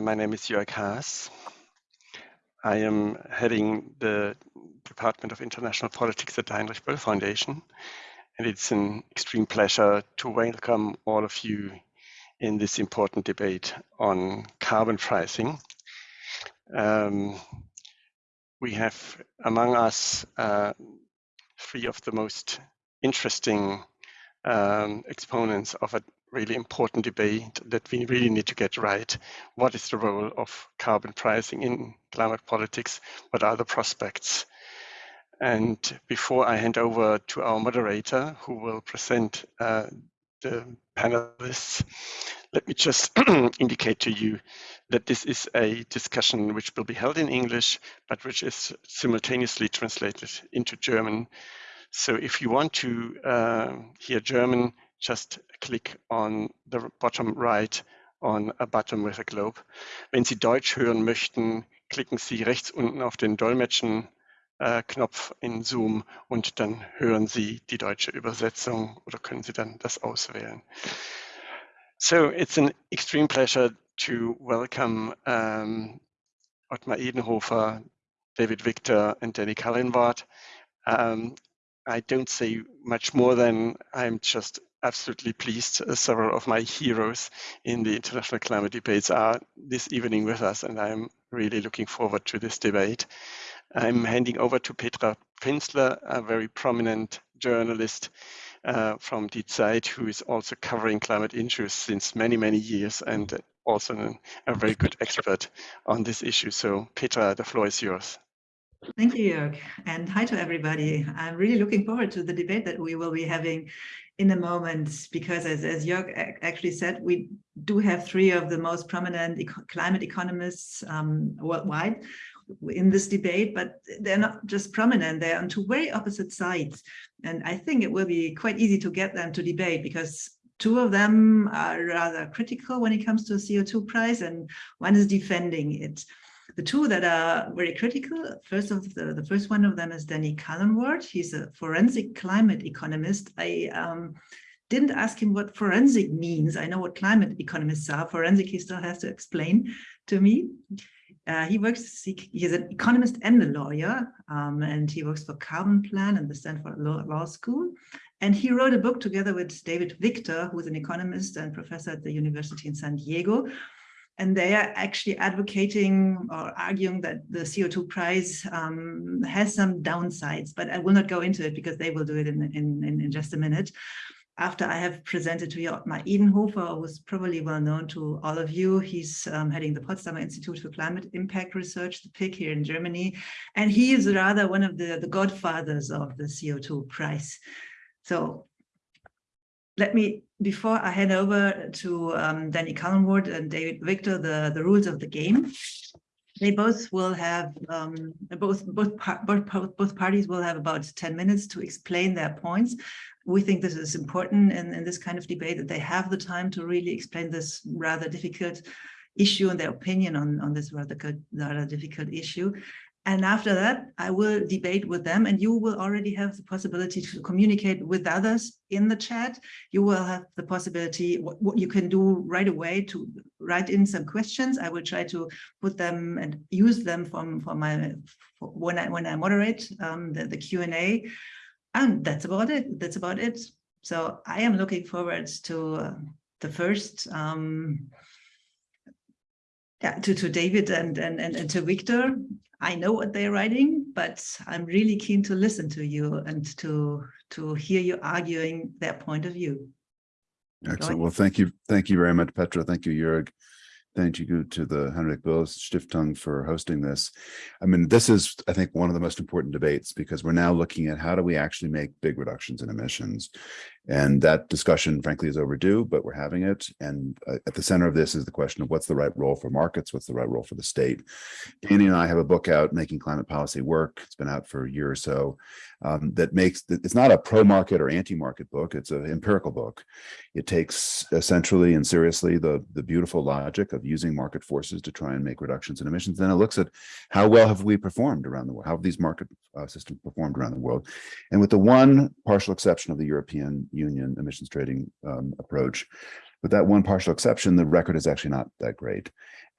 my name is Jörg Haas. I am heading the Department of International Politics at the Heinrich Böll Foundation, and it's an extreme pleasure to welcome all of you in this important debate on carbon pricing. Um, we have among us uh, three of the most interesting um, exponents of a really important debate that we really need to get right. What is the role of carbon pricing in climate politics? What are the prospects? And before I hand over to our moderator, who will present uh, the panelists, let me just indicate to you that this is a discussion which will be held in English, but which is simultaneously translated into German. So if you want to uh, hear German, just click on the bottom right on a button with a globe. Wenn Sie Deutsch hören möchten, klicken Sie rechts unten auf den Dolmetschen äh, in Zoom und dann hören Sie die deutsche Übersetzung oder können Sie dann das auswählen. So it's an extreme pleasure to welcome um, Ottmar Edenhofer, David Victor and Danny Cullenward. Um, I don't say much more than I'm just absolutely pleased uh, several of my heroes in the international climate debates are this evening with us, and I'm really looking forward to this debate. I'm handing over to Petra Pinzler, a very prominent journalist uh, from Die Zeit, who is also covering climate issues since many, many years and also a very good expert on this issue. So Petra, the floor is yours. Thank you, Jörg, and hi to everybody. I'm really looking forward to the debate that we will be having in a moment, because as, as Jörg actually said, we do have three of the most prominent eco climate economists um, worldwide in this debate, but they're not just prominent, they're on two very opposite sides. And I think it will be quite easy to get them to debate because two of them are rather critical when it comes to CO2 price and one is defending it. The two that are very critical, first of the, the first one of them is Danny Cullenward. He's a forensic climate economist. I um, didn't ask him what forensic means. I know what climate economists are. Forensic he still has to explain to me. Uh, he works, he, he's an economist and a lawyer, um, and he works for Carbon Plan and the Stanford Law, Law School. And he wrote a book together with David Victor, who's an economist and professor at the University in San Diego, and they are actually advocating or arguing that the CO2 price um, has some downsides, but I will not go into it because they will do it in, in, in just a minute. After I have presented to you Ottmar Edenhofer, who's probably well known to all of you, he's um, heading the Potsdamer Institute for Climate Impact Research, the PIC here in Germany, and he is rather one of the, the godfathers of the CO2 price. So let me, before I hand over to um, Danny Cullenward and David Victor, the, the rules of the game, they both will have, um, both, both, both, both parties will have about 10 minutes to explain their points. We think this is important in, in this kind of debate that they have the time to really explain this rather difficult issue and their opinion on, on this rather, rather difficult issue. And after that, I will debate with them and you will already have the possibility to communicate with others in the chat. You will have the possibility, what, what, you can do right away to write in some questions. I will try to put them and use them from, for my, for when I, when I moderate um, the, the Q&A. And that's about it. That's about it. So I am looking forward to uh, the first um, yeah, to, to David and, and, and, and to Victor. I know what they're writing, but I'm really keen to listen to you and to to hear you arguing their point of view. Excellent. Well, thank you. Thank you very much, Petra. Thank you, Jörg. Thank you to the Henrik Böll Stiftung for hosting this. I mean, this is, I think, one of the most important debates because we're now looking at how do we actually make big reductions in emissions. And that discussion, frankly, is overdue, but we're having it. And uh, at the center of this is the question of what's the right role for markets, what's the right role for the state. Danny and I have a book out, Making Climate Policy Work. It's been out for a year or so. Um, that makes, it's not a pro-market or anti-market book, it's an empirical book. It takes essentially and seriously the, the beautiful logic of using market forces to try and make reductions in emissions. Then it looks at how well have we performed around the world, how have these market uh, systems performed around the world. And with the one partial exception of the European Union emissions trading um, approach. with that one partial exception, the record is actually not that great.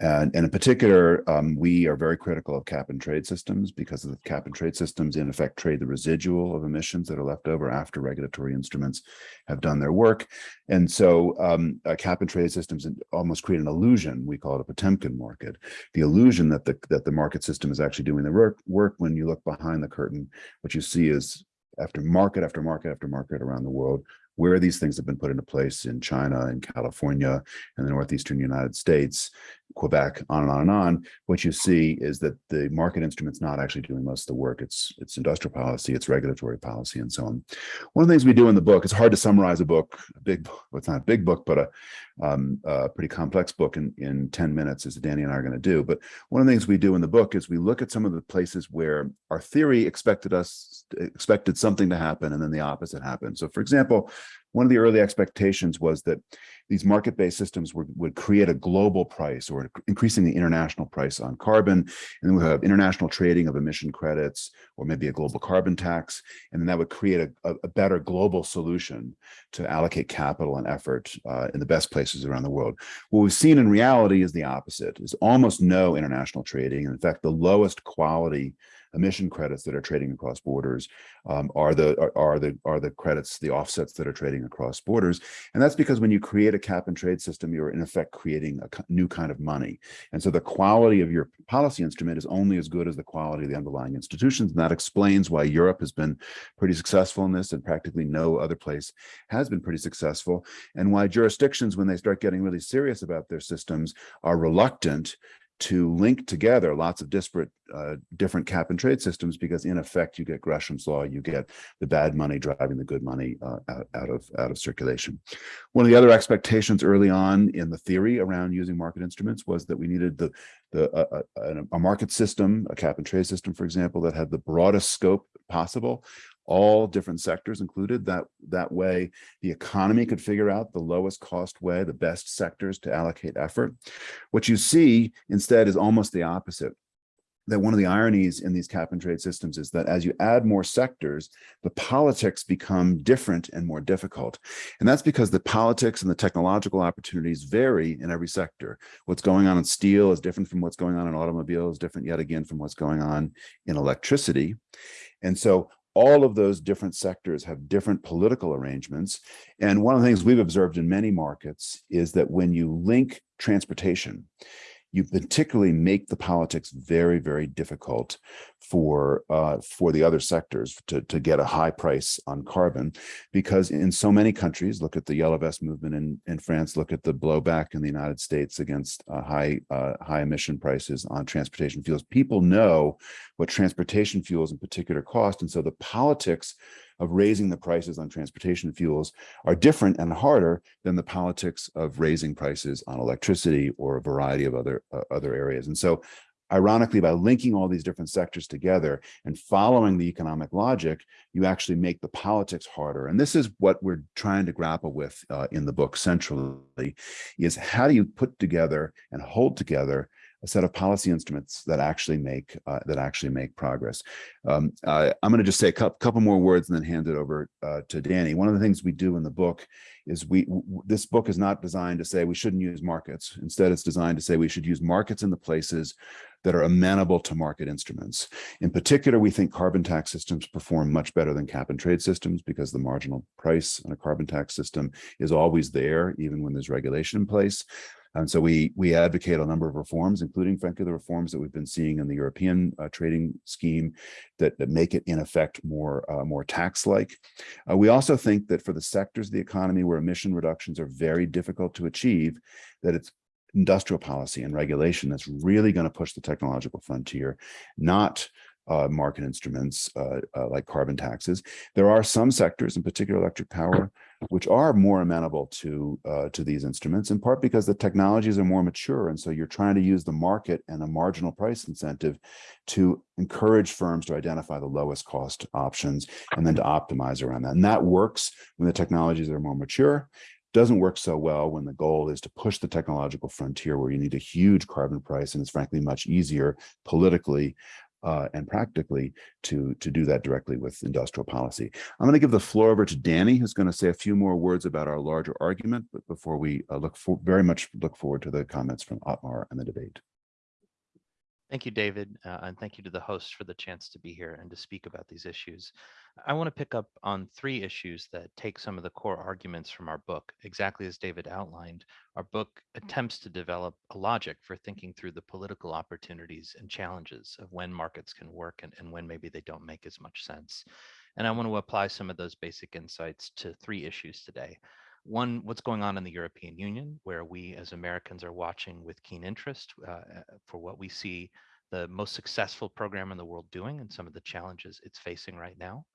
And, and in particular, um, we are very critical of cap and trade systems because the cap and trade systems in effect trade the residual of emissions that are left over after regulatory instruments have done their work. And so um, cap and trade systems almost create an illusion, we call it a Potemkin market, the illusion that the, that the market system is actually doing the work, work when you look behind the curtain, what you see is after market after market after market around the world, where these things have been put into place in China and California and the Northeastern United States, Quebec, on and on and on, what you see is that the market instrument's not actually doing most of the work. It's it's industrial policy, it's regulatory policy, and so on. One of the things we do in the book, it's hard to summarize a book, a big, well, it's not a big book, but a, um, a pretty complex book in, in 10 minutes, as Danny and I are going to do. But one of the things we do in the book is we look at some of the places where our theory expected us, expected something to happen, and then the opposite happened. So for example, one of the early expectations was that these market-based systems would, would create a global price or increasing the international price on carbon. And then we have international trading of emission credits or maybe a global carbon tax. And then that would create a, a better global solution to allocate capital and effort uh, in the best places around the world. What we've seen in reality is the opposite, is almost no international trading. And In fact, the lowest quality emission credits that are trading across borders um, are the are, are, the are the credits the offsets that are trading across borders. And that's because when you create a cap and trade system you're in effect creating a new kind of money. And so the quality of your policy instrument is only as good as the quality of the underlying institutions. And that explains why Europe has been pretty successful in this and practically no other place has been pretty successful. And why jurisdictions when they start getting really serious about their systems are reluctant to link together lots of disparate uh, different cap and trade systems because in effect you get Gresham's law, you get the bad money driving the good money uh, out, out, of out of circulation. One of the other expectations early on in the theory around using market instruments was that we needed the the uh, uh a market system, a cap and trade system, for example, that had the broadest scope possible all different sectors included. That, that way, the economy could figure out the lowest cost way, the best sectors to allocate effort. What you see instead is almost the opposite that one of the ironies in these cap and trade systems is that as you add more sectors, the politics become different and more difficult. And that's because the politics and the technological opportunities vary in every sector. What's going on in steel is different from what's going on in automobiles, different yet again from what's going on in electricity. And so all of those different sectors have different political arrangements. And one of the things we've observed in many markets is that when you link transportation, you particularly make the politics very, very difficult for uh, for the other sectors to, to get a high price on carbon, because in so many countries, look at the yellow vest movement in, in France, look at the blowback in the United States against uh, high uh, high emission prices on transportation fuels. People know what transportation fuels in particular cost, and so the politics of raising the prices on transportation fuels are different and harder than the politics of raising prices on electricity or a variety of other uh, other areas. And so ironically, by linking all these different sectors together and following the economic logic, you actually make the politics harder. And this is what we're trying to grapple with uh, in the book centrally, is how do you put together and hold together a set of policy instruments that actually make uh, that actually make progress. Um, I'm going to just say a couple, couple, more words and then hand it over uh, to Danny. One of the things we do in the book is we this book is not designed to say we shouldn't use markets. Instead, it's designed to say we should use markets in the places that are amenable to market instruments. In particular, we think carbon tax systems perform much better than cap and trade systems because the marginal price in a carbon tax system is always there, even when there's regulation in place. And so we we advocate a number of reforms, including frankly the reforms that we've been seeing in the European uh, trading scheme that, that make it in effect more uh, more tax-like. Uh, we also think that for the sectors of the economy where emission reductions are very difficult to achieve, that it's industrial policy and regulation that's really going to push the technological frontier, not uh, market instruments uh, uh, like carbon taxes. There are some sectors, in particular electric power, which are more amenable to uh, to these instruments, in part because the technologies are more mature, and so you're trying to use the market and a marginal price incentive to encourage firms to identify the lowest cost options and then to optimize around that. And that works when the technologies are more mature doesn't work so well when the goal is to push the technological frontier where you need a huge carbon price and it's frankly much easier politically uh, and practically to, to do that directly with industrial policy. I'm going to give the floor over to Danny, who's going to say a few more words about our larger argument, but before we uh, look for very much look forward to the comments from Ottmar and the debate. Thank you, David, uh, and thank you to the hosts for the chance to be here and to speak about these issues. I want to pick up on three issues that take some of the core arguments from our book. Exactly as David outlined, our book attempts to develop a logic for thinking through the political opportunities and challenges of when markets can work and, and when maybe they don't make as much sense. And I want to apply some of those basic insights to three issues today. One, what's going on in the European Union, where we as Americans are watching with keen interest uh, uh, for what we see the most successful program in the world doing and some of the challenges it's facing right now.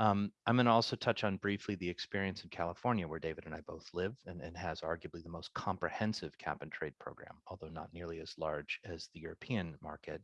Um, I'm going to also touch on briefly the experience in California, where David and I both live, and, and has arguably the most comprehensive cap and trade program, although not nearly as large as the European market.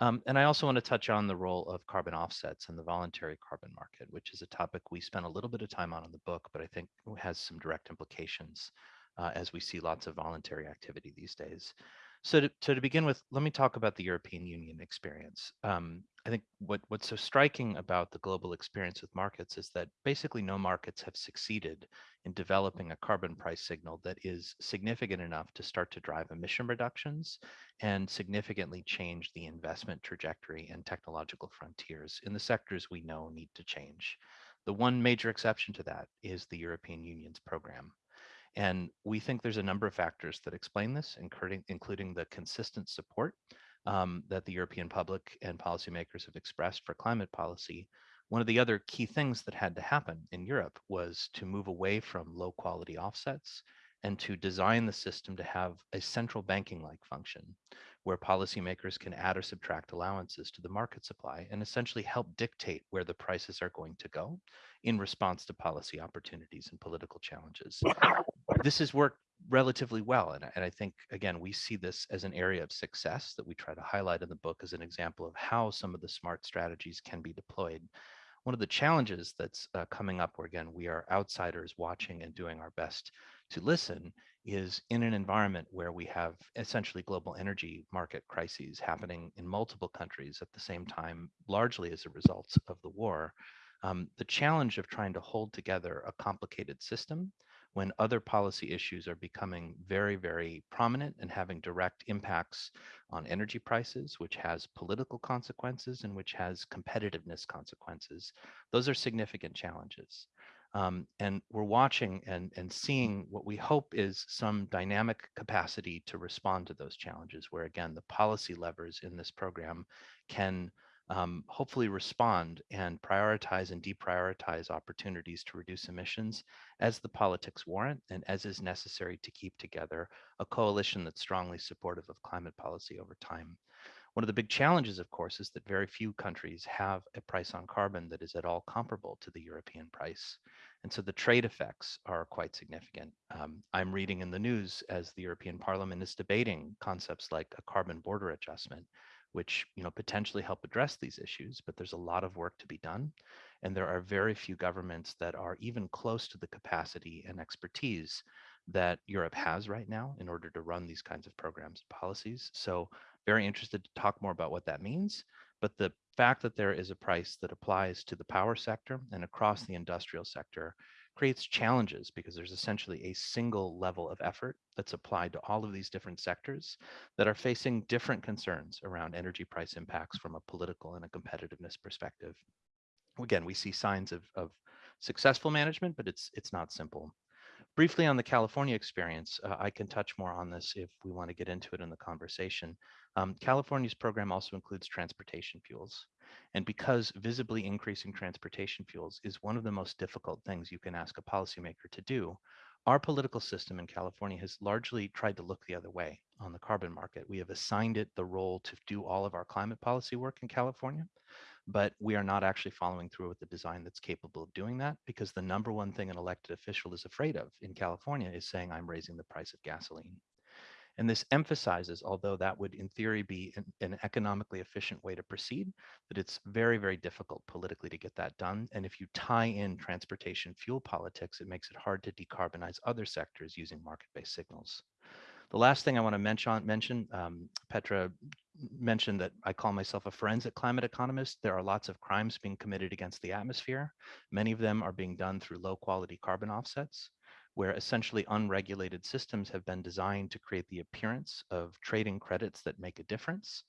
Um, and I also want to touch on the role of carbon offsets and the voluntary carbon market, which is a topic we spent a little bit of time on in the book, but I think has some direct implications uh, as we see lots of voluntary activity these days. So to, to begin with, let me talk about the European Union experience. Um, I think what, what's so striking about the global experience with markets is that basically no markets have succeeded in developing a carbon price signal that is significant enough to start to drive emission reductions and significantly change the investment trajectory and technological frontiers in the sectors we know need to change. The one major exception to that is the European Union's program. And we think there's a number of factors that explain this, including, including the consistent support um, that the European public and policymakers have expressed for climate policy. One of the other key things that had to happen in Europe was to move away from low quality offsets and to design the system to have a central banking like function where policymakers can add or subtract allowances to the market supply and essentially help dictate where the prices are going to go in response to policy opportunities and political challenges. This has worked relatively well. And, and I think, again, we see this as an area of success that we try to highlight in the book as an example of how some of the smart strategies can be deployed. One of the challenges that's uh, coming up where, again, we are outsiders watching and doing our best to listen is in an environment where we have essentially global energy market crises happening in multiple countries at the same time, largely as a result of the war. Um, the challenge of trying to hold together a complicated system when other policy issues are becoming very, very prominent and having direct impacts on energy prices, which has political consequences and which has competitiveness consequences. Those are significant challenges. Um, and we're watching and, and seeing what we hope is some dynamic capacity to respond to those challenges, where again, the policy levers in this program can um, hopefully respond and prioritize and deprioritize opportunities to reduce emissions as the politics warrant and as is necessary to keep together a coalition that's strongly supportive of climate policy over time. One of the big challenges, of course, is that very few countries have a price on carbon that is at all comparable to the European price. And so the trade effects are quite significant. Um, I'm reading in the news as the European Parliament is debating concepts like a carbon border adjustment, which you know potentially help address these issues but there's a lot of work to be done and there are very few governments that are even close to the capacity and expertise that Europe has right now in order to run these kinds of programs and policies. So very interested to talk more about what that means but the fact that there is a price that applies to the power sector and across mm. the industrial sector creates challenges because there's essentially a single level of effort that's applied to all of these different sectors that are facing different concerns around energy price impacts from a political and a competitiveness perspective. Again, we see signs of, of successful management, but it's it's not simple. Briefly on the California experience, uh, I can touch more on this if we want to get into it in the conversation. Um, California's program also includes transportation fuels. And because visibly increasing transportation fuels is one of the most difficult things you can ask a policymaker to do, our political system in California has largely tried to look the other way on the carbon market. We have assigned it the role to do all of our climate policy work in California, but we are not actually following through with the design that's capable of doing that because the number one thing an elected official is afraid of in California is saying, I'm raising the price of gasoline. And this emphasizes, although that would in theory be an, an, economically efficient way to proceed, that it's very, very difficult politically to get that done. And if you tie in transportation fuel politics, it makes it hard to decarbonize other sectors using market-based signals. The last thing I want to mention, mention um, Petra mentioned that I call myself a forensic climate economist. There are lots of crimes being committed against the atmosphere. Many of them are being done through low quality carbon offsets, where essentially unregulated systems have been designed to create the appearance of trading credits that make a difference.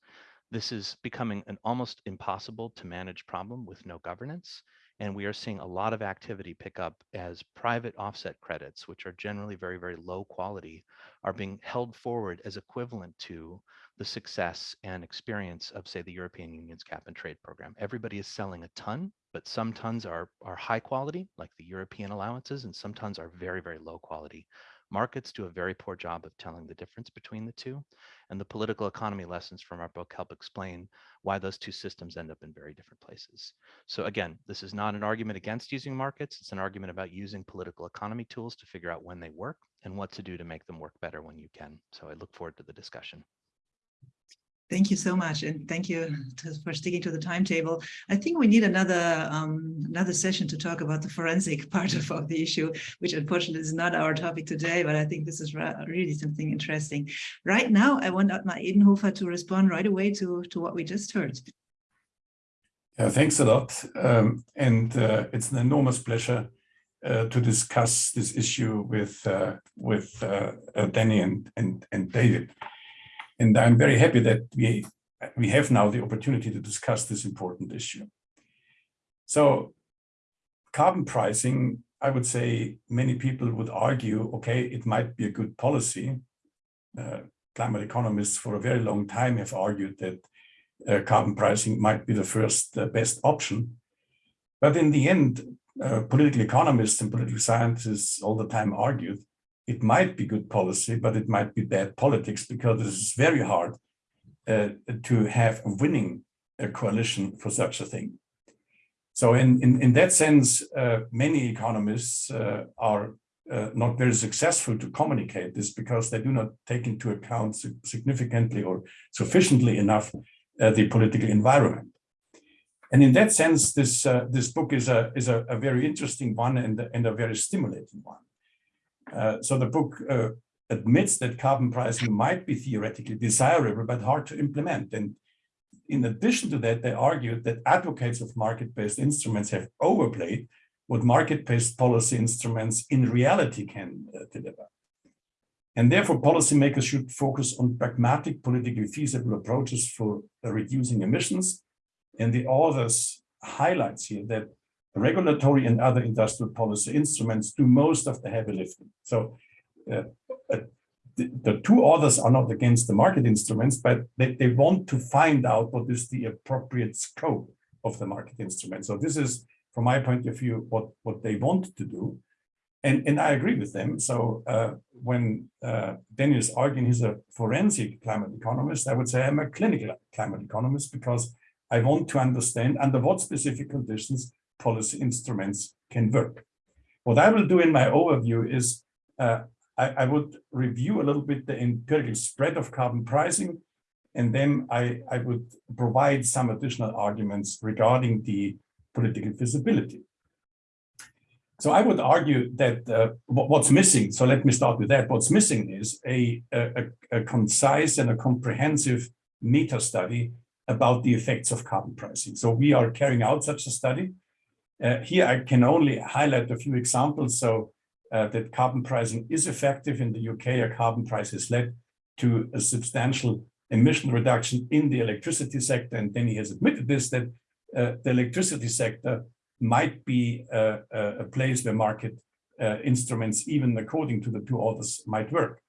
This is becoming an almost impossible to manage problem with no governance. And we are seeing a lot of activity pick up as private offset credits, which are generally very, very low quality, are being held forward as equivalent to the success and experience of, say, the European Union's cap and trade program. Everybody is selling a ton, but some tons are, are high quality, like the European allowances, and some tons are very, very low quality. Markets do a very poor job of telling the difference between the two. And the political economy lessons from our book help explain why those two systems end up in very different places. So again, this is not an argument against using markets. It's an argument about using political economy tools to figure out when they work and what to do to make them work better when you can. So I look forward to the discussion. Thank you so much, and thank you to, for sticking to the timetable. I think we need another um, another session to talk about the forensic part of, of the issue, which unfortunately is not our topic today, but I think this is really something interesting. Right now, I want Ottmar Edenhofer to respond right away to, to what we just heard. Yeah, thanks a lot. Um, and uh, it's an enormous pleasure uh, to discuss this issue with uh, with uh, uh, Danny and, and, and David. And I'm very happy that we, we have now the opportunity to discuss this important issue. So carbon pricing, I would say many people would argue, okay, it might be a good policy. Uh, climate economists for a very long time have argued that uh, carbon pricing might be the first uh, best option. But in the end, uh, political economists and political scientists all the time argued it might be good policy, but it might be bad politics because it is very hard uh, to have a winning uh, coalition for such a thing. So in, in, in that sense, uh, many economists uh, are uh, not very successful to communicate this because they do not take into account significantly or sufficiently enough the political environment. And in that sense, this, this book is, a, is a, a very interesting one and, and a very stimulating one. Uh, so the book uh, admits that carbon pricing might be theoretically desirable, but hard to implement. And in addition to that, they argued that advocates of market-based instruments have overplayed what market-based policy instruments in reality can uh, deliver. And therefore, policymakers should focus on pragmatic, politically feasible approaches for reducing emissions. And the authors highlights here that regulatory and other industrial policy instruments do most of the heavy lifting. So uh, uh, the, the, two authors are not against the market instruments, but they, they want to find out what is the appropriate scope of the market instrument. So this is, from my point of view, what, what they want to do. And, and I agree with them. So uh, when uh, Daniel is arguing he's a forensic climate economist, I would say I'm a clinical climate economist because I want to understand under what specific conditions policy instruments can work. What I will do in my overview is uh, I, I, would review a little bit the empirical spread of carbon pricing, and then I, I would provide some additional arguments regarding the political feasibility. So I would argue that uh, what's missing, so let me start with that, what's missing is a, a, a concise and a comprehensive meta study about the effects of carbon pricing. So we are carrying out such a study. Uh, here I can only highlight a few examples. So uh, that carbon pricing is effective in the UK, a carbon price has led to a substantial emission reduction in the electricity sector. And then he has admitted this, that uh, the electricity sector might be uh, uh, a place where market uh, instruments, even according to the two authors, might work.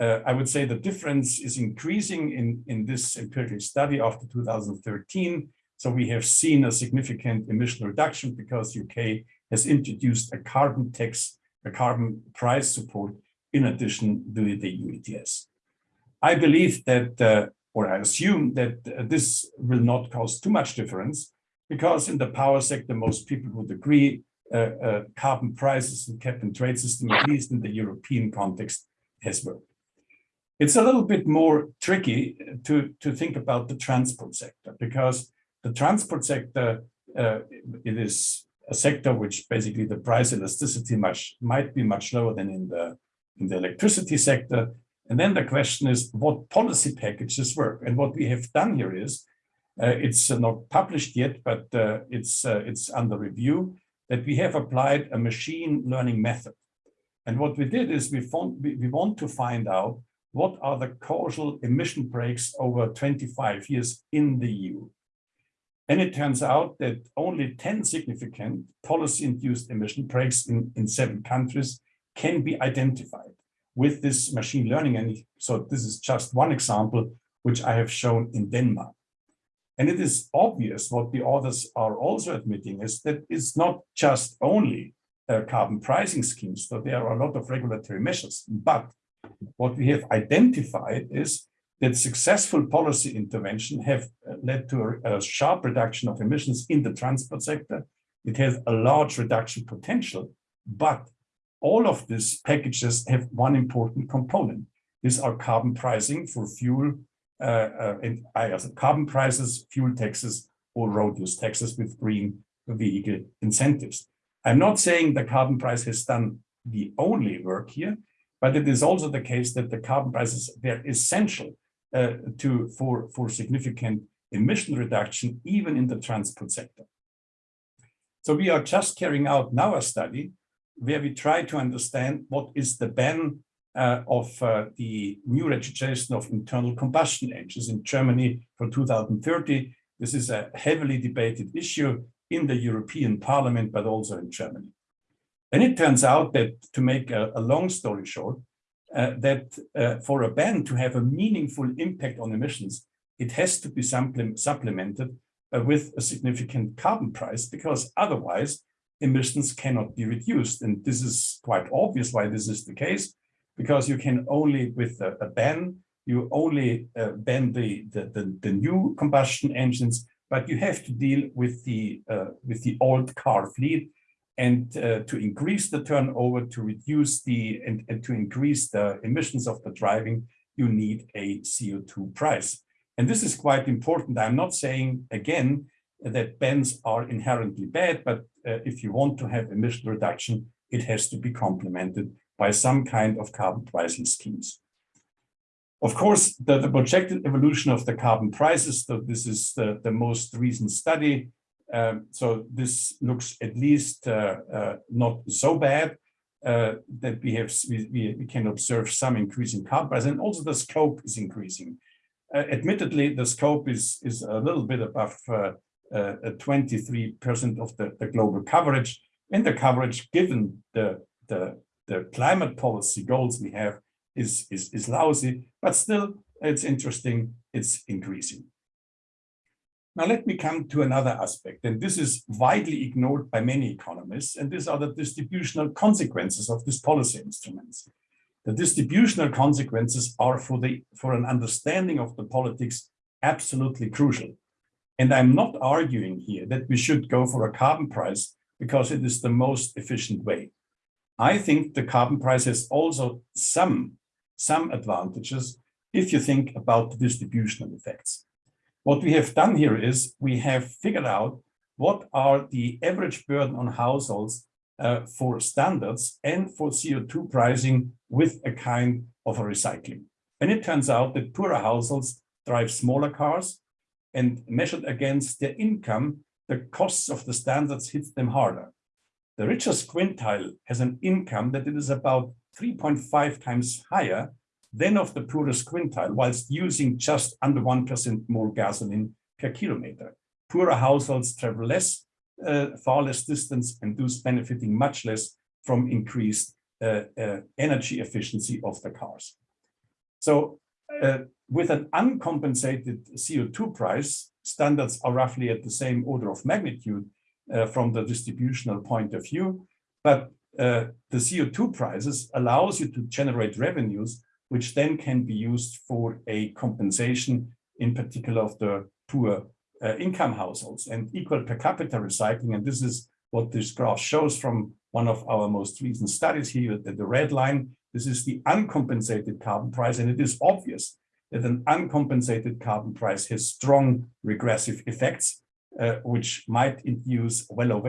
I would say the difference is increasing in, in this empirical study after 2013 so we have seen a significant emission reduction because UK has introduced a carbon tax, a carbon price support in addition to the EU ETS. I believe that, uh, or I assume that uh, this will not cause too much difference because in the power sector, most people would agree uh, uh carbon prices and cap and trade system, at least in the European context, has worked. It's a little bit more tricky to, to think about the transport sector because the transport sector, uh, it is a sector which basically the price elasticity much might be much lower than in the in the electricity sector. And then the question is what policy packages work. And what we have done here is, uh, it's uh, not published yet, but uh, it's, uh, it's under review, that we have applied a machine learning method. And what we did is we, found, we, we want to find out what are the causal emission breaks over 25 years in the EU. And it turns out that only 10 significant policy-induced emission breaks in, in seven countries can be identified with this machine learning. And so this is just one example, which I have shown in Denmark. And it is obvious what the authors are also admitting is that it's not just only uh, carbon pricing schemes, so there are a lot of regulatory measures, but what we have identified is that successful policy intervention have uh, led to a, a, sharp reduction of emissions in the transport sector. It has a large reduction potential, but all of these packages have one important component. These are carbon pricing for fuel uh, uh, and uh, carbon prices, fuel taxes, or road use taxes with green vehicle incentives. I'm not saying the carbon price has done the only work here, but it is also the case that the carbon prices, they're essential uh, to for, for significant emission reduction, even in the transport sector. So we are just carrying out now a study where we try to understand what is the ban uh, of uh, the new registration of internal combustion engines in Germany for 2030. This is a heavily debated issue in the European Parliament, but also in Germany. And it turns out that to make a, a long story short, uh, that uh, for a ban to have a meaningful impact on emissions, it has to be supplemented uh, with a significant carbon price because otherwise emissions cannot be reduced. And this is quite obvious why this is the case, because you can only, with a, a ban, you only uh, ban the, the, the, the, new combustion engines, but you have to deal with the, uh, with the old car fleet and uh, to increase the turnover, to reduce the, and, and to increase the emissions of the driving, you need a CO2 price. And this is quite important. I'm not saying, again, that bans are inherently bad, but uh, if you want to have emission reduction, it has to be complemented by some kind of carbon pricing schemes. Of course, the, the projected evolution of the carbon prices, so this is the, the most recent study, um, so this looks at least uh, uh, not so bad uh, that we have we, we can observe some increase in carbon price and also the scope is increasing. Admittedly, the scope is is a little bit above 23% of the, the global coverage and the coverage given the, the, the climate policy goals we have is, is, is lousy, but still it's interesting, it's increasing. Now let me come to another aspect, and this is widely ignored by many economists, and these are the distributional consequences of these policy instruments. The distributional consequences are for, the, for an understanding of the politics absolutely crucial. And I'm not arguing here that we should go for a carbon price because it is the most efficient way. I think the carbon price has also some, some advantages if you think about the distributional effects. What we have done here is we have figured out what are the average burden on households uh, for standards and for CO2 pricing with a kind of a recycling. And it turns out that poorer households drive smaller cars and measured against their income, the costs of the standards hit them harder. The richest quintile has an income that it is about 3.5 times higher than of the poorest quintile, whilst using just under 1% more gasoline per kilometer. Poorer households travel less, uh, far less distance, and thus benefiting much less from increased uh, uh, energy efficiency of the cars. So uh, with an uncompensated CO2 price, standards are roughly at the same order of magnitude uh, from the distributional point of view, but uh, the CO2 prices allows you to generate revenues which then can be used for a compensation, in particular of the poor uh, income households and equal per capita recycling. And this is what this graph shows from one of our most recent studies here, the, the red line. This is the uncompensated carbon price. And it is obvious that an uncompensated carbon price has strong regressive effects, uh, which might induce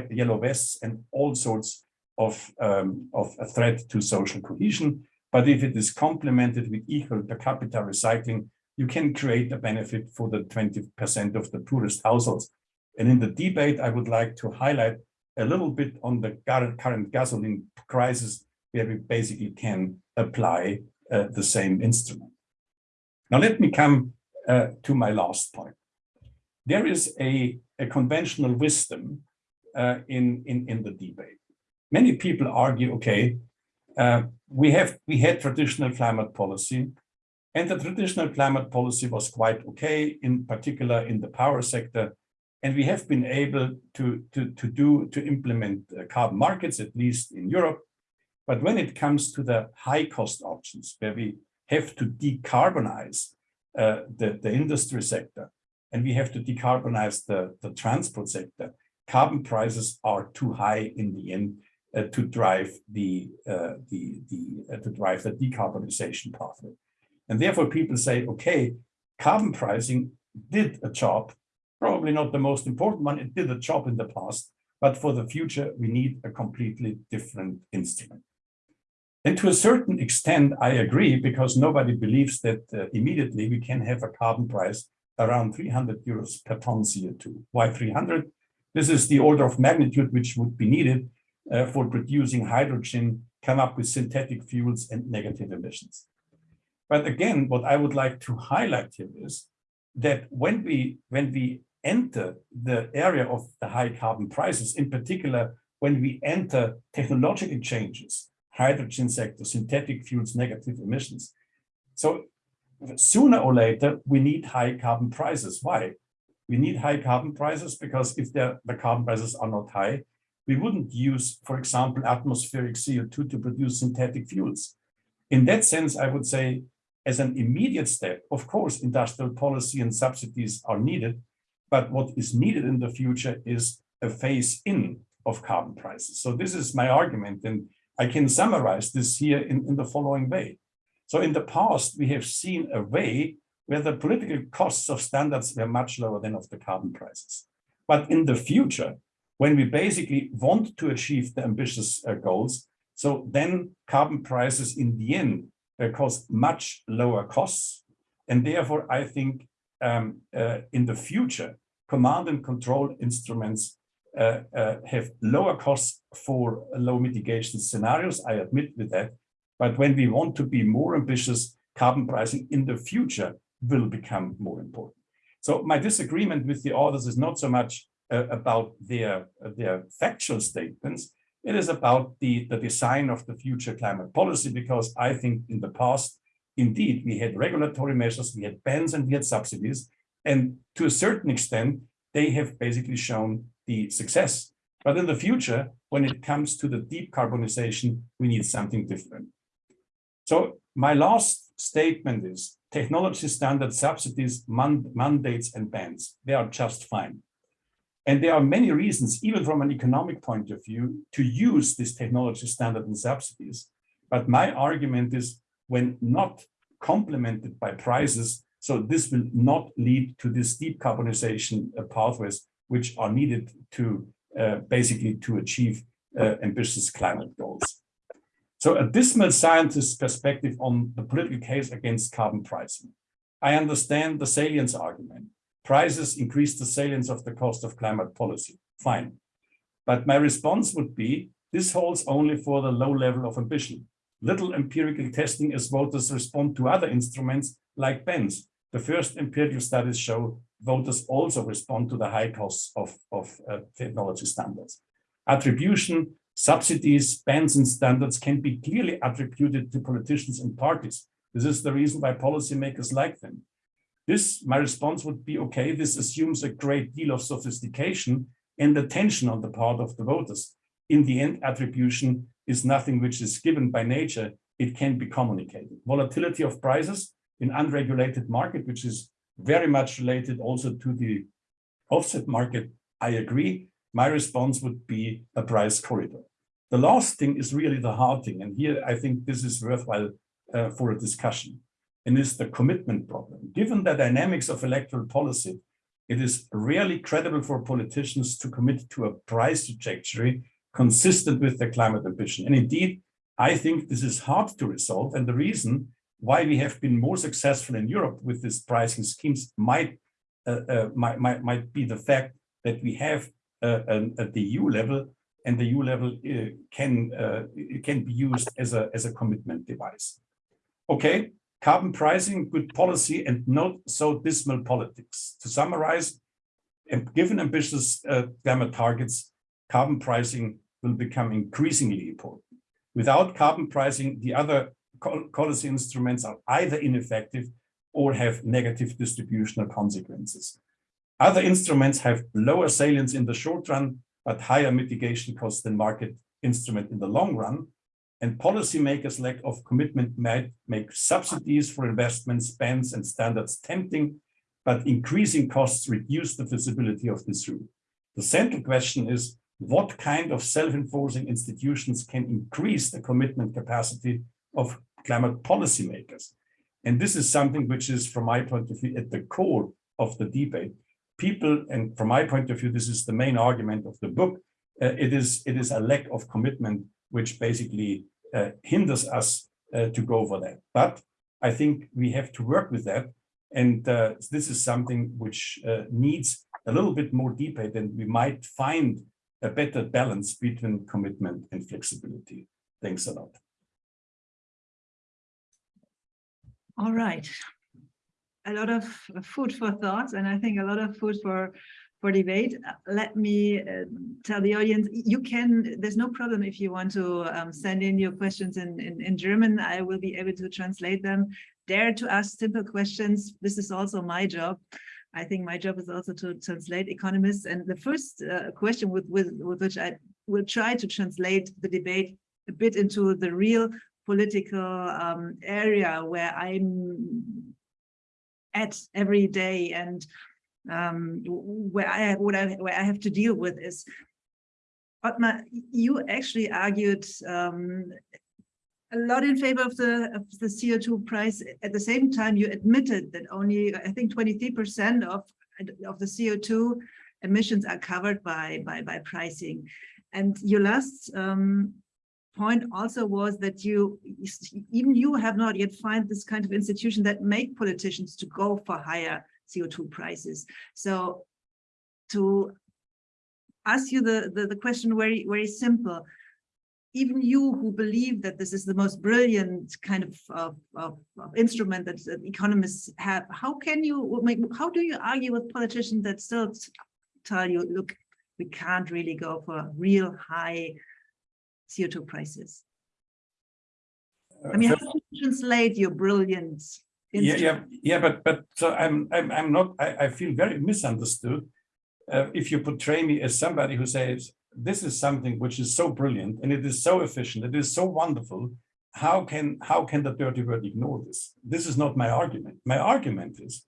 yellow vests and all sorts of, um, of a threat to social cohesion. But if it is complemented with equal per capita recycling, you can create a benefit for the 20% of the poorest households. And in the debate, I would like to highlight a little bit on the current gasoline crisis, where we basically can apply uh, the same instrument. Now, let me come uh, to my last point. There is a, a conventional wisdom uh, in, in, in the debate. Many people argue, okay, uh, we have we had traditional climate policy, and the traditional climate policy was quite okay, in particular in the power sector, and we have been able to to to do to implement uh, carbon markets at least in Europe. But when it comes to the high cost options, where we have to decarbonize uh, the the industry sector, and we have to decarbonize the the transport sector, carbon prices are too high in the end to drive the uh, the the uh, to drive the decarbonization pathway. And therefore, people say, okay, carbon pricing did a job, probably not the most important one. It did a job in the past, but for the future, we need a completely different instrument. And to a certain extent, I agree, because nobody believes that uh, immediately we can have a carbon price around 300 euros per ton CO2. Why 300? This is the order of magnitude which would be needed uh, for producing hydrogen, come up with synthetic fuels and negative emissions. But again, what I would like to highlight here is that when we when we enter the area of the high carbon prices, in particular, when we enter technological changes, hydrogen sector, synthetic fuels, negative emissions. So sooner or later, we need high carbon prices. Why? We need high carbon prices because if the carbon prices are not high, we wouldn't use, for example, atmospheric CO2 to produce synthetic fuels. In that sense, I would say, as an immediate step, of course, industrial policy and subsidies are needed, but what is needed in the future is a phase in of carbon prices. So this is my argument, and I can summarize this here in, in the following way. So in the past, we have seen a way where the political costs of standards were much lower than of the carbon prices. But in the future, when we basically want to achieve the ambitious uh, goals. So then carbon prices in the end uh, cause much lower costs. And therefore, I think um, uh, in the future, command and control instruments uh, uh, have lower costs for low mitigation scenarios. I admit with that. But when we want to be more ambitious, carbon pricing in the future will become more important. So my disagreement with the authors is not so much uh, about their, their factual statements. It is about the, the design of the future climate policy, because I think in the past, indeed, we had regulatory measures, we had bans and we had subsidies. And to a certain extent, they have basically shown the success. But in the future, when it comes to the deep carbonization, we need something different. So my last statement is technology standard subsidies, mandates and bans, they are just fine. And there are many reasons, even from an economic point of view, to use this technology standard and subsidies. But my argument is when not complemented by prices, so this will not lead to this deep carbonization uh, pathways, which are needed to uh, basically to achieve uh, ambitious climate goals. So a dismal scientist perspective on the political case against carbon pricing. I understand the salience argument prices increase the salience of the cost of climate policy. Fine. But my response would be, this holds only for the low level of ambition. Little empirical testing as voters respond to other instruments like bans. The first empirical studies show voters also respond to the high costs of, of uh, technology standards. Attribution, subsidies, bans and standards can be clearly attributed to politicians and parties. This is the reason why policymakers like them. This, my response would be, okay, this assumes a great deal of sophistication and attention on the part of the voters. In the end, attribution is nothing which is given by nature. It can be communicated. Volatility of prices in unregulated market, which is very much related also to the offset market, I agree. My response would be a price corridor. The last thing is really the hard thing. And here I think this is worthwhile uh, for a discussion and is the commitment problem. Given the dynamics of electoral policy, it is rarely credible for politicians to commit to a price trajectory consistent with their climate ambition. And indeed, I think this is hard to resolve. And the reason why we have been more successful in Europe with these pricing schemes might, uh, uh, might, might, might be the fact that we have uh, an, at the EU level and the EU level uh, can, uh, can be used as a, as a commitment device. Okay, carbon pricing, good policy and not so dismal politics. To summarize, given ambitious uh, climate targets, carbon pricing will become increasingly important. Without carbon pricing, the other policy instruments are either ineffective or have negative distributional consequences. Other instruments have lower salience in the short run, but higher mitigation costs than market instrument in the long run. And policymakers' lack of commitment might make subsidies for investments, bans, and standards tempting, but increasing costs reduce the feasibility of this route. The central question is what kind of self-enforcing institutions can increase the commitment capacity of climate policymakers? And this is something which is, from my point of view, at the core of the debate. People, and from my point of view, this is the main argument of the book, uh, it is it is a lack of commitment which basically hinders us uh, to go for that. But I think we have to work with that. And uh, this is something which uh, needs a little bit more debate and we might find a better balance between commitment and flexibility. Thanks a lot. All right. A lot of food for thought, and I think a lot of food for for debate. Let me uh, tell the audience, you can, there's no problem if you want to um, send in your questions in, in, in German. I will be able to translate them. Dare to ask simple questions. This is also my job. I think my job is also to translate economists. And the first uh, question with, with, with which I will try to translate the debate a bit into the real political um, area where I'm at every day and um, where I what I where I have to deal with is Ottmar, you actually argued um, a lot in favor of the of the CO2 price. At the same time, you admitted that only I think 23% of of the CO2 emissions are covered by by by pricing. And your last um, point also was that you even you have not yet find this kind of institution that make politicians to go for higher CO2 prices. So to ask you the, the, the question very, very simple, even you who believe that this is the most brilliant kind of, of, of, of instrument that, that, economists have, how can you make, how do you argue with politicians that still tell you, look, we can't really go for real high CO2 prices? I mean, how uh, do you translate your brilliance? Yeah, yeah, yeah, but but so I'm I'm I'm not. I, I feel very misunderstood uh, if you portray me as somebody who says this is something which is so brilliant and it is so efficient, it is so wonderful. How can how can the dirty word ignore this? This is not my argument. My argument is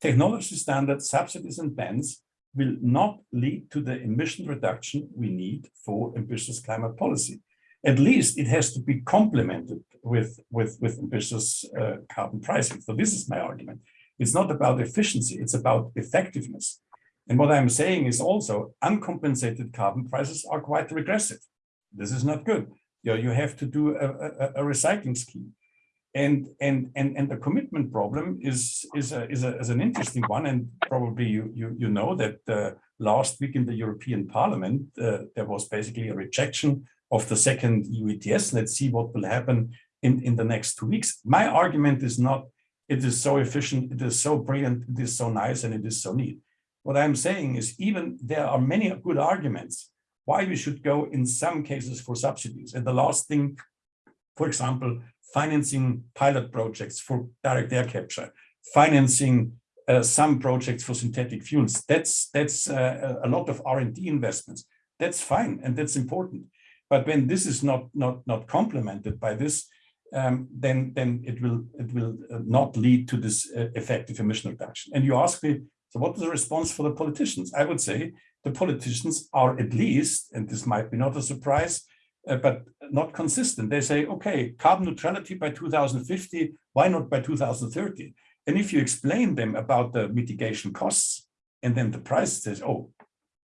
technology standards, subsidies and bans will not lead to the emission reduction we need for ambitious climate policy. At least it has to be complemented with, with, with ambitious uh, carbon pricing. So this is my argument. It's not about efficiency, it's about effectiveness. And what I'm saying is also uncompensated carbon prices are quite regressive. This is not good. You, know, you have to do a, a, a recycling scheme. And, and, and, and the commitment problem is, is, a, is, a, is an interesting one. And probably you, you, you know that uh, last week in the European Parliament, uh, there was basically a rejection of the second EU ETS. Let's see what will happen in, in the next two weeks. My argument is not, it is so efficient, it is so brilliant, it is so nice, and it is so neat. What I'm saying is even there are many good arguments why we should go in some cases for subsidies. And the last thing, for example, financing pilot projects for direct air capture, financing uh, some projects for synthetic fuels. That's that's uh, a lot of R&D investments. That's fine and that's important. But when this is not not not complemented by this, um, then then it will it will uh, not lead to this uh, effective emission reduction. And you ask me, so what is the response for the politicians? I would say the politicians are at least, and this might be not a surprise, uh, but not consistent. They say, okay, carbon neutrality by 2050, why not by 2030? And if you explain them about the mitigation costs, and then the price says, oh,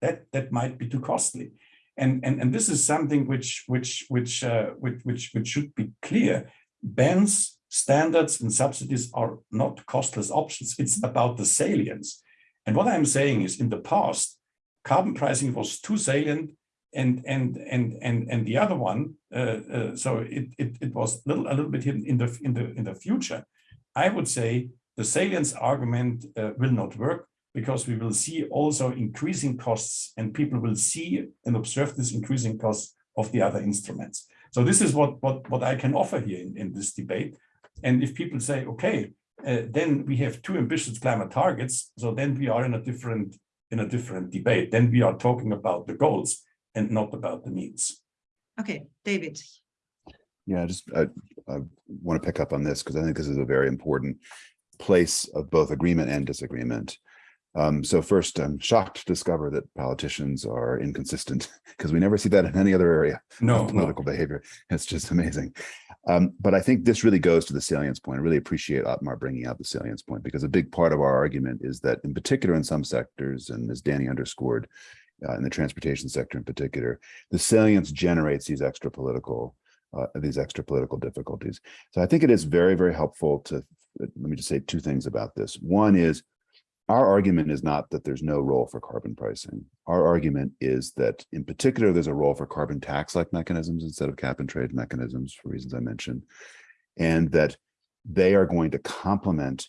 that, that might be too costly. And, and, and this is something which, which, which, uh, which, which, which should be clear. Bans, standards and subsidies are not costless options. It's about the salience. And what I'm saying is in the past, carbon pricing was too salient and and and and and the other one uh, uh, so it, it it was a little a little bit hidden in the in the in the future i would say the salience argument uh, will not work because we will see also increasing costs and people will see and observe this increasing costs of the other instruments so this is what what what i can offer here in, in this debate and if people say okay uh, then we have two ambitious climate targets so then we are in a different in a different debate then we are talking about the goals and not about the means. Okay, David. Yeah, I just I, I want to pick up on this because I think this is a very important place of both agreement and disagreement. Um, so first, I'm shocked to discover that politicians are inconsistent because we never see that in any other area no, of political no. behavior. It's just amazing. Um, but I think this really goes to the salience point. I really appreciate Ottmar bringing out the salience point because a big part of our argument is that in particular in some sectors, and as Danny underscored, uh, in the transportation sector in particular, the salience generates these extra political uh, these extra political difficulties. So I think it is very, very helpful to, let me just say two things about this. One is our argument is not that there's no role for carbon pricing. Our argument is that in particular, there's a role for carbon tax-like mechanisms instead of cap and trade mechanisms for reasons I mentioned, and that they are going to complement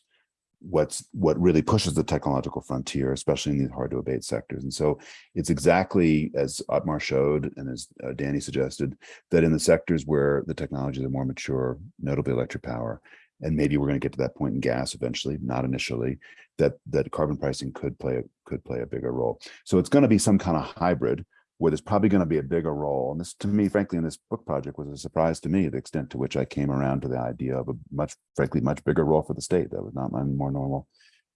what's what really pushes the technological frontier, especially in these hard to abate sectors. And so it's exactly as Ottmar showed and as uh, Danny suggested, that in the sectors where the technologies are more mature, notably electric power, and maybe we're going to get to that point in gas eventually, not initially, that that carbon pricing could play could play a bigger role. So it's going to be some kind of hybrid where there's probably going to be a bigger role. And this, to me, frankly, in this book project was a surprise to me, the extent to which I came around to the idea of a much, frankly, much bigger role for the state. That was not my more normal,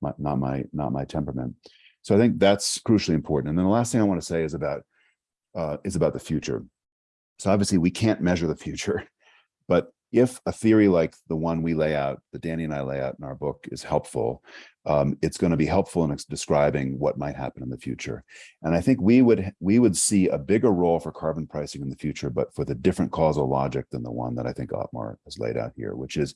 my, not my, not my temperament. So I think that's crucially important. And then the last thing I want to say is about, uh, is about the future. So obviously we can't measure the future, but if a theory like the one we lay out, that Danny and I lay out in our book is helpful, um, it's going to be helpful in describing what might happen in the future. And I think we would we would see a bigger role for carbon pricing in the future, but for the different causal logic than the one that I think Ottmar has laid out here, which is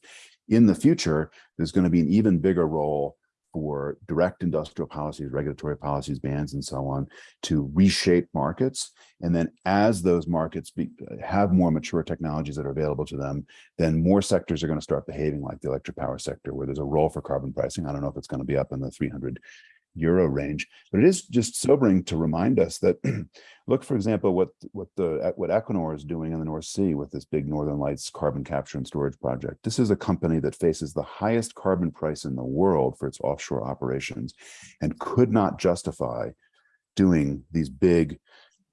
in the future, there's going to be an even bigger role for direct industrial policies, regulatory policies, bans, and so on to reshape markets. And then as those markets be, have more mature technologies that are available to them, then more sectors are going to start behaving like the electric power sector, where there's a role for carbon pricing. I don't know if it's going to be up in the 300 euro range. But it is just sobering to remind us that, look, for example, what what the what Equinor is doing in the North Sea with this big Northern Lights carbon capture and storage project. This is a company that faces the highest carbon price in the world for its offshore operations and could not justify doing these big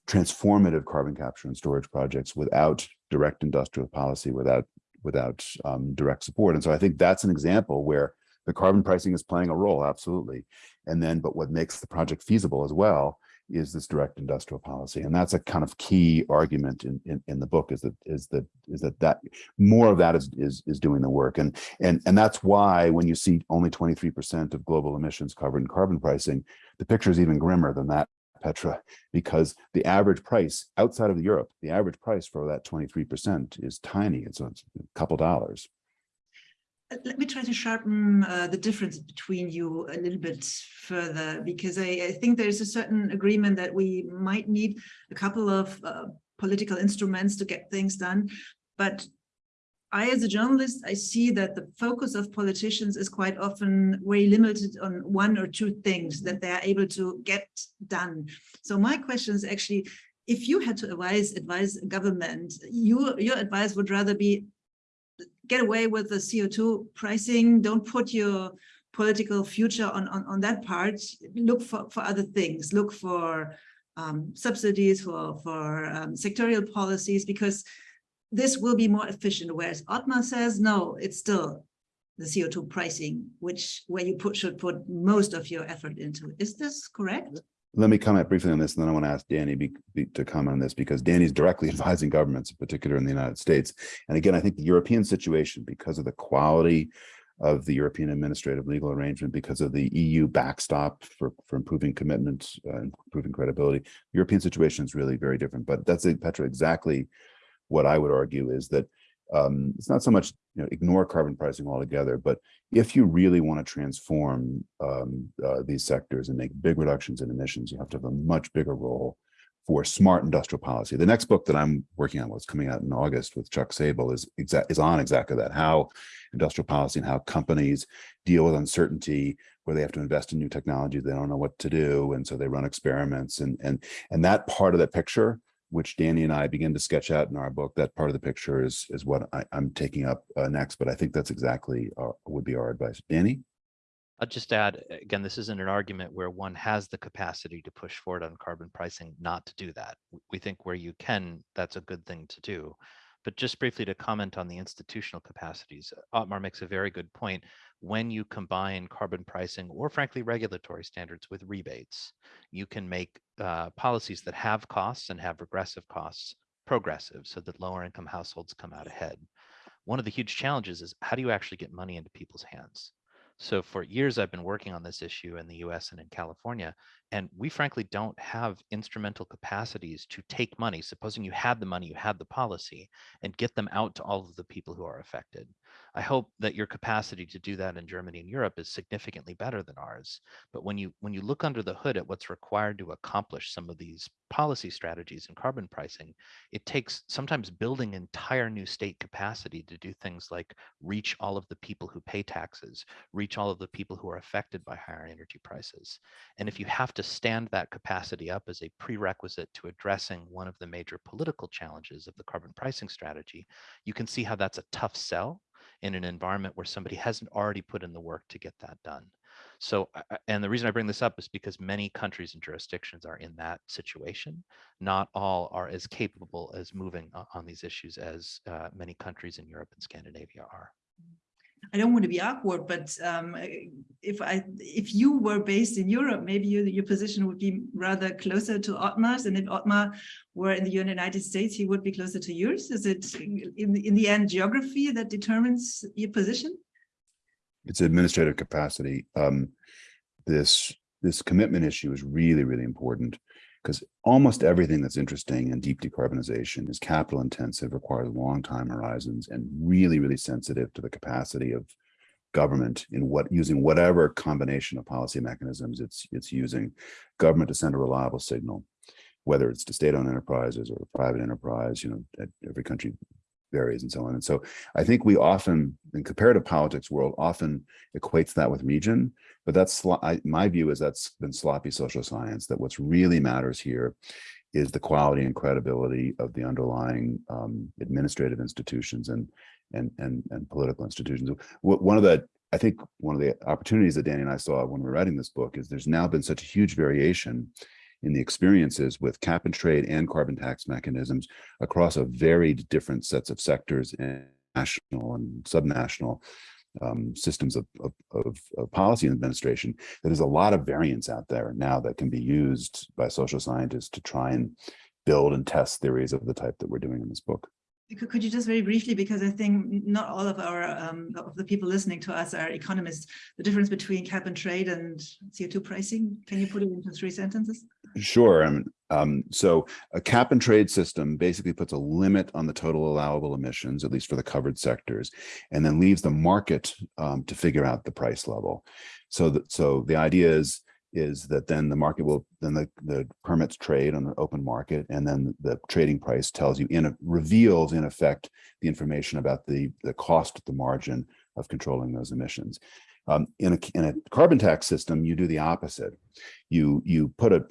transformative carbon capture and storage projects without direct industrial policy, without without um, direct support. And so I think that's an example where the carbon pricing is playing a role, absolutely. And then, but what makes the project feasible as well is this direct industrial policy. And that's a kind of key argument in, in, in, the book is that is that is that that more of that is is is doing the work. And and and that's why when you see only 23% of global emissions covered in carbon pricing, the picture is even grimmer than that, Petra, because the average price outside of Europe, the average price for that 23% is tiny. It's a couple dollars let me try to sharpen uh, the difference between you a little bit further, because I, I, think there's a certain agreement that we might need a couple of uh, political instruments to get things done. But I, as a journalist, I see that the focus of politicians is quite often very limited on one or two things that they are able to get done. So my question is actually, if you had to advise advise government, you, your advice would rather be get away with the CO2 pricing. Don't put your political future on, on, on that part. Look for, for other things. Look for um, subsidies, for, for um, sectorial policies, because this will be more efficient. Whereas Ottmar says, no, it's still the CO2 pricing, which where you put should put most of your effort into. Is this correct? Let me comment briefly on this, and then I want to ask Danny be, be, to comment on this because Danny's directly advising governments, in particular in the United States. And again, I think the European situation, because of the quality of the European administrative legal arrangement because of the EU backstop for, for improving commitment, uh, improving credibility. European situation is really very different, but that's Petra exactly what I would argue is that um, it's not so much you know ignore carbon pricing altogether, but if you really want to transform um, uh, these sectors and make big reductions in emissions, you have to have a much bigger role for smart industrial policy. The next book that I'm working on, what's coming out in August with Chuck Sabel, is exact is on exactly that: how industrial policy and how companies deal with uncertainty, where they have to invest in new technology, they don't know what to do, and so they run experiments, and and and that part of the picture, which Danny and I begin to sketch out in our book, that part of the picture is is what I, am taking up uh, next. But I think that's exactly uh, would be our advice. Danny. I'll just add, again, this isn't an argument where one has the capacity to push forward on carbon pricing not to do that. We think where you can, that's a good thing to do. But just briefly to comment on the institutional capacities, Ottmar makes a very good point. When you combine carbon pricing or frankly regulatory standards with rebates, you can make uh, policies that have costs and have regressive costs progressive so that lower income households come out ahead. One of the huge challenges is how do you actually get money into people's hands? So for years, I've been working on this issue in the US and in California, and we frankly don't have instrumental capacities to take money, supposing you had the money, you had the policy, and get them out to all of the people who are affected. I hope that your capacity to do that in Germany and Europe is significantly better than ours. But when you when you look under the hood at what's required to accomplish some of these policy strategies in carbon pricing, it takes sometimes building entire new state capacity to do things like reach all of the people who pay taxes, reach all of the people who are affected by higher energy prices. And if you have to stand that capacity up as a prerequisite to addressing one of the major political challenges of the carbon pricing strategy, you can see how that's a tough sell in an environment where somebody hasn't already put in the work to get that done. So, and the reason I bring this up is because many countries and jurisdictions are in that situation. Not all are as capable as moving on these issues as uh, many countries in Europe and Scandinavia are. I don't want to be awkward, but um, if I if you were based in Europe, maybe you, your position would be rather closer to Ottmar's, and if Ottmar were in the United States, he would be closer to yours. Is it in in the end geography that determines your position? It's administrative capacity. Um, this this commitment issue is really really important because almost everything that's interesting in deep decarbonization is capital intensive, requires long time horizons, and really, really sensitive to the capacity of government in what using whatever combination of policy mechanisms it's it's using. Government to send a reliable signal whether it's to state-owned enterprises or private enterprise you know every country varies and so on. And so i think we often in comparative politics world often equates that with region but that's I, my view is that's been sloppy social science, that what's really matters here is the quality and credibility of the underlying um, administrative institutions and, and, and, and political institutions. One of the, I think one of the opportunities that Danny and I saw when we were writing this book is there's now been such a huge variation in the experiences with cap and trade and carbon tax mechanisms across a varied different sets of sectors and national and subnational um, systems of, of, of, policy administration, that there's a lot of variance out there now that can be used by social scientists to try and build and test theories of the type that we're doing in this book. Could you just very briefly, because I think not all of our um, of the people listening to us are economists, the difference between cap and trade and CO2 pricing, can you put it into three sentences? Sure. Um, um, so a cap and trade system basically puts a limit on the total allowable emissions, at least for the covered sectors, and then leaves the market um, to figure out the price level. So that so the idea is is that then the market will then the, the permits trade on the open market and then the trading price tells you in a reveals in effect the information about the the cost at the margin of controlling those emissions. Um, in a in a carbon tax system you do the opposite. You you put a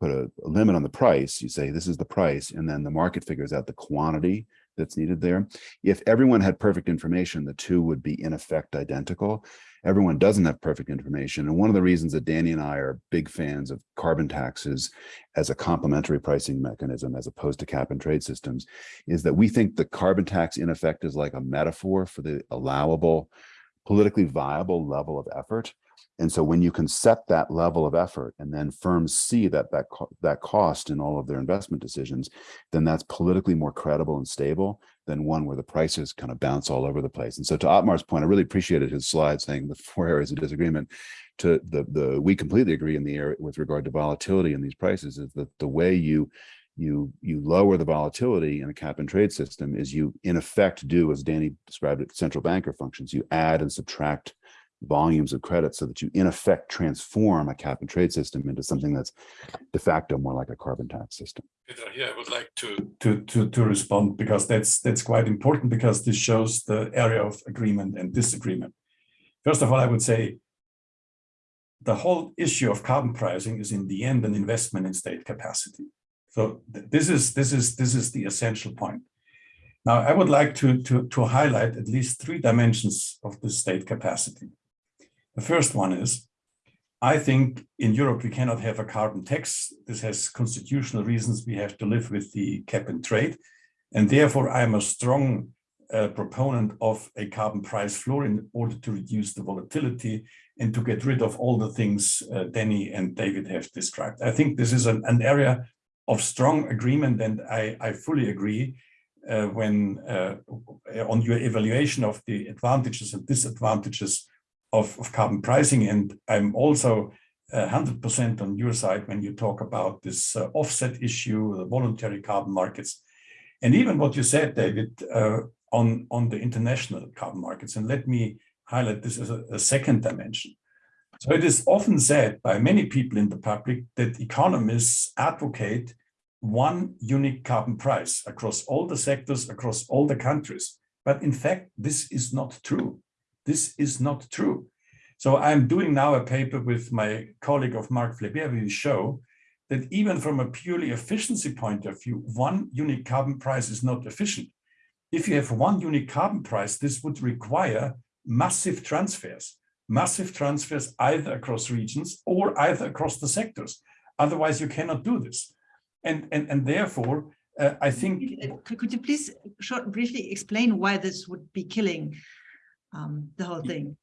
put a, a limit on the price you say this is the price and then the market figures out the quantity that's needed there. If everyone had perfect information the two would be in effect identical everyone doesn't have perfect information. And one of the reasons that Danny and I are big fans of carbon taxes as a complementary pricing mechanism, as opposed to cap and trade systems, is that we think the carbon tax in effect is like a metaphor for the allowable, politically viable level of effort And so when you can set that level of effort and then firms see that that, co that cost in all of their investment decisions, then that's politically more credible and stable than one where the prices kind of bounce all over the place. And so to Ottmar's point, I really appreciated his slide saying the four areas of disagreement to the, the we completely agree in the area with regard to volatility in these prices is that the way you you you lower the volatility in a cap and trade system is you in effect do as Danny described it central banker functions you add and subtract volumes of credit so that you in effect transform a cap and trade system into something that's de facto more like a carbon tax system. Yeah, I would like to to to to respond because that's that's quite important because this shows the area of agreement and disagreement. First of all, I would say the whole issue of carbon pricing is in the end an investment in state capacity. So this is this is this is the essential point. Now, I would like to, to, to highlight at least three dimensions of the state capacity. The first one is, I think in Europe, we cannot have a carbon tax. This has constitutional reasons. We have to live with the cap and trade. And therefore, I'm a strong uh, proponent of a carbon price floor in order to reduce the volatility and to get rid of all the things uh, Danny and David have described. I think this is an, an area of strong agreement, and I, I fully agree uh, when uh, on your evaluation of the advantages and disadvantages of, of carbon pricing. And I'm also 100% uh, on your side when you talk about this uh, offset issue, the voluntary carbon markets, and even what you said, David, uh, on, on the international carbon markets. And let me highlight this as a, a second dimension. So it is often said by many people in the public that economists advocate one unique carbon price across all the sectors, across all the countries. But in fact, this is not true. This is not true. So I'm doing now a paper with my colleague of Marc Fleurbaey, we show that even from a purely efficiency point of view, one unique carbon price is not efficient. If you have one unique carbon price, this would require massive transfers, massive transfers either across regions or either across the sectors. Otherwise, you cannot do this. And, and, and therefore, uh, I think... Could you please short, briefly explain why this would be killing um, the whole thing?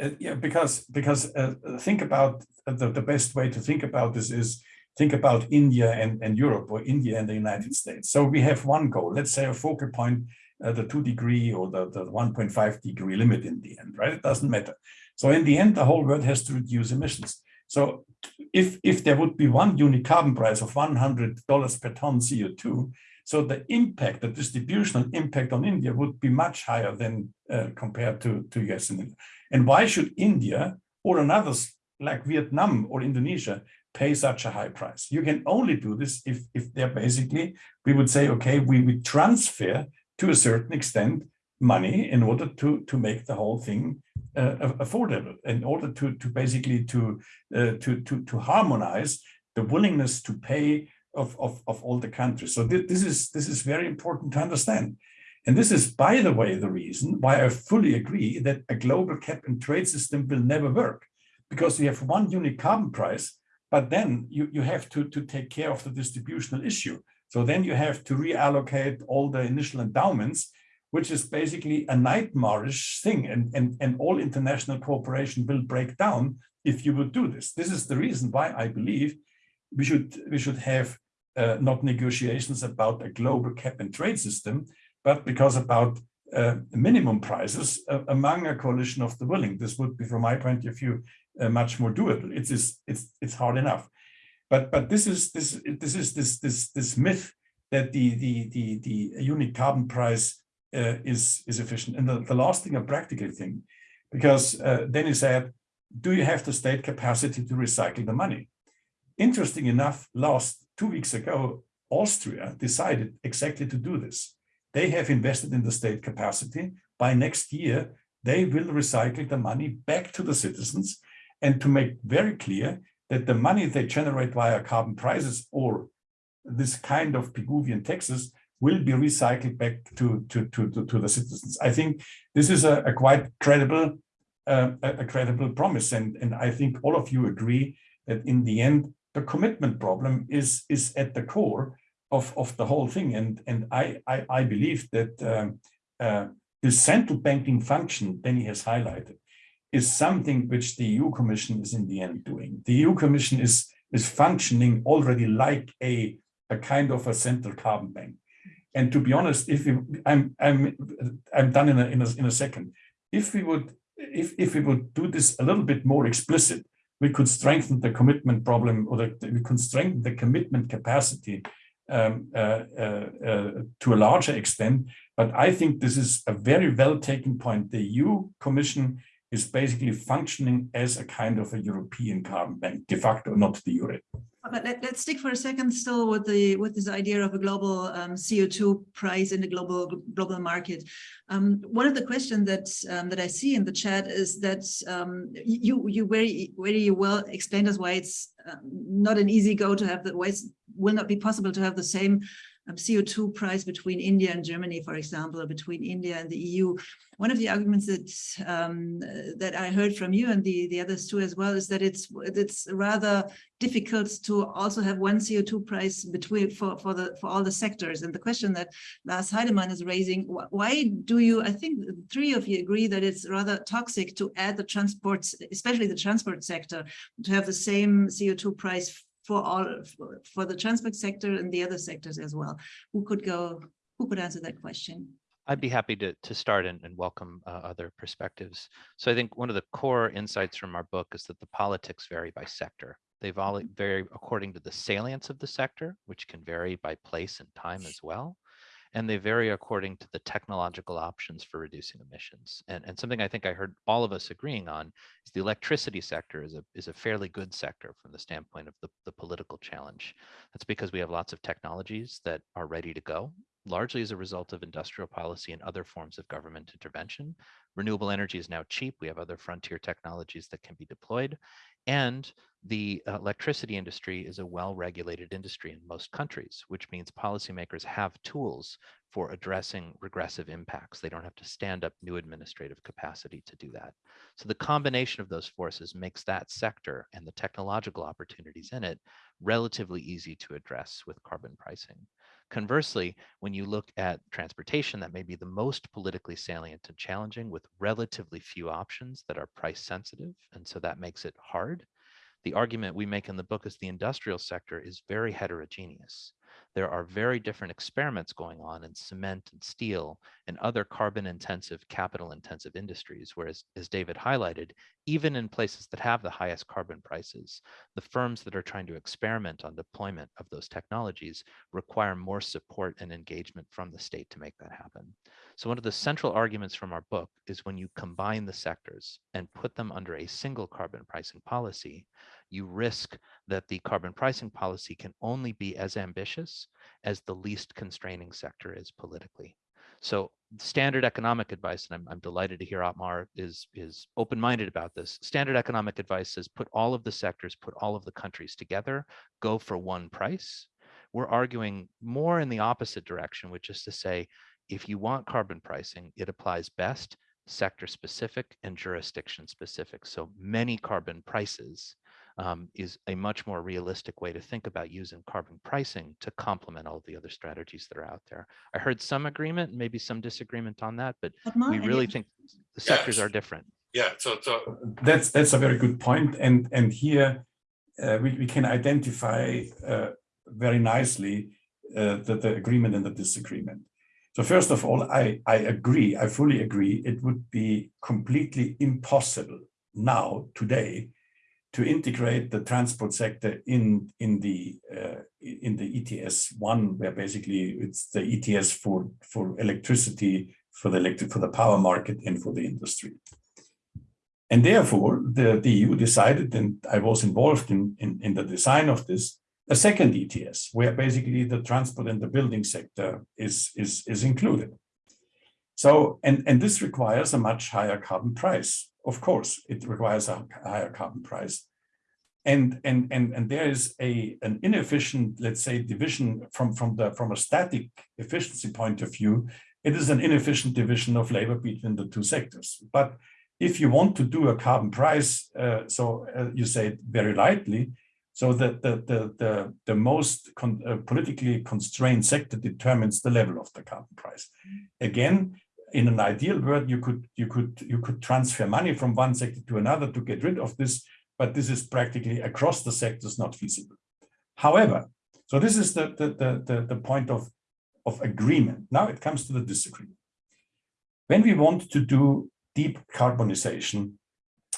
Uh, yeah, because because uh, think about the, the best way to think about this is think about India and, and Europe or India and the United States. So we have one goal, let's say a focal point, uh, the two degree or the, the 1.5 degree limit in the end, right? It doesn't matter. So in the end, the whole world has to reduce emissions. So if, if there would be one unit carbon price of $100 per ton CO2, so the impact, the distributional impact on India would be much higher than uh, compared to, to US and India. And why should India or another like Vietnam or Indonesia pay such a high price? You can only do this if, if they're basically, we would say, okay, we, we transfer to a certain extent money in order to, to make the whole thing uh, affordable, in order to, to basically to, uh, to, to, to harmonize the willingness to pay of, of, of all the countries. So th this is this is very important to understand. And this is, by the way, the reason why I fully agree that a global cap and trade system will never work, because you have one unique carbon price, but then you, you have to, to take care of the distributional issue. So then you have to reallocate all the initial endowments, which is basically a nightmarish thing. And, and, and all international cooperation will break down if you would do this. This is the reason why I believe we should, we should have uh, not negotiations about a global cap and trade system, but because about uh, minimum prices uh, among a coalition of the willing. This would be, from my point of view, uh, much more doable. It's, it's it's it's hard enough, but but this is this this is this this this myth that the the the the unique carbon price uh, is is efficient. And the, the last thing, a practical thing, because uh, then he said, do you have the state capacity to recycle the money? Interesting enough, last two weeks ago, Austria decided exactly to do this. They have invested in the state capacity. By next year, they will recycle the money back to the citizens and to make very clear that the money they generate via carbon prices or this kind of Pigouvian taxes will be recycled back to, to, to, to, to the citizens. I think this is a, a quite credible uh, a credible promise. And, and I think all of you agree that in the end, the commitment problem is, is at the core of, of the whole thing. And, and I, I, I believe that um, uh, the central banking function Danny has highlighted is something which the EU Commission is in the end doing. The EU Commission is, is functioning already like a, a kind of a central carbon bank. And to be honest, if we, I'm, I'm, I'm done in a, in a, in a second. If we would, if, if we would do this a little bit more explicit, we could strengthen the commitment problem or the, we could strengthen the commitment capacity um, uh, uh, uh, to a larger extent. But I think this is a very well taken point. The EU Commission is basically functioning as a kind of a European carbon bank, de facto, not the euro. But let, us stick for a second still with the with this idea of a global um, CO2 price in the global global market. Um, one of the questions that um, that I see in the chat is that um, you you very very well explained us why it's uh, not an easy go to have the why it will not be possible to have the same um, CO2 price between India and Germany, for example, or between India and the EU. One of the arguments that um, that I heard from you and the, the others too as well is that it's it's rather difficult to also have one CO2 price between for, for the for all the sectors. And the question that Lars Heidemann is raising, why do you, I think three of you agree that it's rather toxic to add the transport, especially the transport sector, to have the same CO2 price for all for, for the transport sector and the other sectors as well. Who could go, who could answer that question? I'd be happy to, to start and, and welcome uh, other perspectives. So I think one of the core insights from our book is that the politics vary by sector. All Mm-hmm. vary according to the salience of the sector, which can vary by place and time as well and they vary according to the technological options for reducing emissions. And, and something I think I heard all of us agreeing on is the electricity sector is a, is a fairly good sector from the standpoint of the, the political challenge. That's because we have lots of technologies that are ready to go, largely as a result of industrial policy and other forms of government intervention. Renewable energy is now cheap. We have other frontier technologies that can be deployed. And the electricity industry is a well-regulated industry in most countries, which means policymakers have tools for addressing regressive impacts. They don't have to stand up new administrative capacity to do that. So the combination of those forces makes that sector and the technological opportunities in it relatively easy to address with carbon pricing. Conversely, when you look at transportation, that may be the most politically salient and challenging with relatively few options that are price sensitive. And so that makes it hard the argument we make in the book is the industrial sector is very heterogeneous. There are very different experiments going on in cement and steel and other carbon intensive, capital intensive industries. Whereas, as David highlighted, even in places that have the highest carbon prices, the firms that are trying to experiment on deployment of those technologies require more support and engagement from the state to make that happen. So one of the central arguments from our book is when you combine the sectors and put them under a single carbon pricing policy, you risk that the carbon pricing policy can only be as ambitious as the least constraining sector is politically. So standard economic advice, and I'm, I'm delighted to hear Ottmar is, is open-minded about this. Standard economic advice is put all of the sectors, put all of the countries together, go for one price. We're arguing more in the opposite direction, which is to say, if you want carbon pricing, it applies best sector specific and jurisdiction specific. So many carbon prices um, is a much more realistic way to think about using carbon pricing to complement all the other strategies that are out there. I heard some agreement, maybe some disagreement on that, but Ottmar, we really think the sectors Yes. are different. Yeah, so, so, That's that's a very good point, and and here uh, we we can identify uh, very nicely uh, the the agreement and the disagreement. So first of all, I I agree, I fully agree. It would be completely impossible now today to integrate the transport sector in in the uh, in the ETS one, where basically it's the ETS for for electricity, for the electric for the power market, and for the industry. And therefore, the, the EU decided, and I was involved in, in, in the design of this, a second ETS, where basically the transport and the building sector is, is, is included. So, and, and this requires a much higher carbon price. Of course, it requires a higher carbon price. And, and, and, and there is a, an inefficient, let's say, division from, from, the, from a static efficiency point of view, it is an inefficient division of labor between the two sectors. But if you want to do a carbon price, uh, so uh, you say it very lightly, so that the, the, the, the most con uh, politically constrained sector determines the level of the carbon price. Again, in an ideal world, you could you could you could transfer money from one sector to another to get rid of this, but this is practically across the sectors not feasible. However, so this is the the the the, the point of of agreement. Now it comes to the disagreement. When we want to do deep carbonization,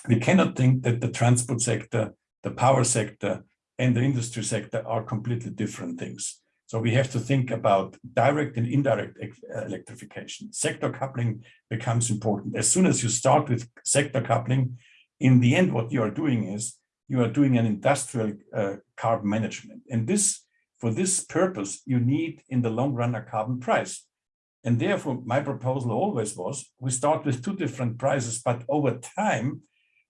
we cannot think that the transport sector, the power sector, and the industry sector are completely different things. So we have to think about direct and indirect electrification. Sector coupling becomes important. As soon as you start with sector coupling, in the end, what you are doing is you are doing an industrial uh, carbon management. And this, for this purpose, you need in the long run a carbon price. And therefore, my proposal always was, we start with two different prices, but over time,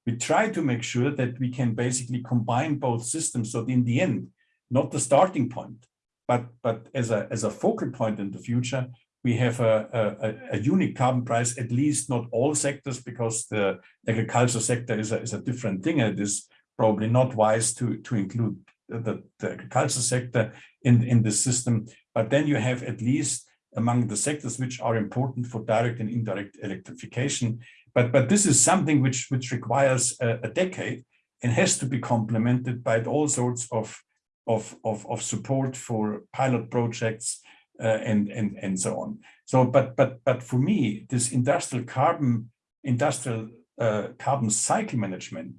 we try to make sure that we can basically combine both systems. So in the end, not the starting point, but, but as, a, as a focal point in the future, we have a, a, a unique carbon price, at least not all sectors, because the agriculture sector is a, is a different thing. It is probably not wise to, to include the, the agriculture sector in, in the system. But then you have at least among the sectors which are important for direct and indirect electrification. But, but this is something which, which requires a, a decade and has to be complemented by all sorts of, of, of, of support for pilot projects uh, and, and, and so on. So, but, but, but for me, this industrial carbon, industrial uh, carbon cycle management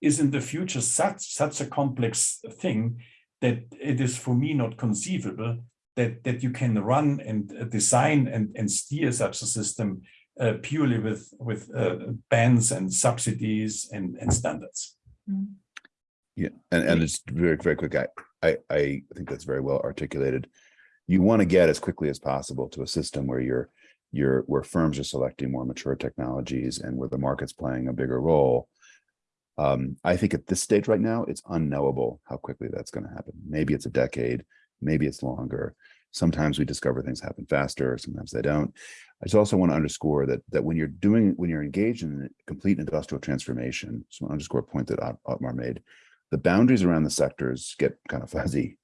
is in the future such, such a complex thing that it is for me not conceivable that, that you can run and uh, design and, and steer such a system uh, purely with, with uh, bans and subsidies and, and standards. Mm. Yeah, and, and it's very, very quick. I, I, I think that's very well articulated. You want to get as quickly as possible to a system where you're, you're, where firms are selecting more mature technologies and where the market's playing a bigger role. Um, I think at this stage right now, it's unknowable how quickly that's going to happen. Maybe it's a decade, maybe it's longer. Sometimes we discover things happen faster, sometimes they don't. I just also want to underscore that that when you're doing when you're engaged in a complete industrial transformation, so I underscore a point that Ottmar made, the boundaries around the sectors get kind of fuzzy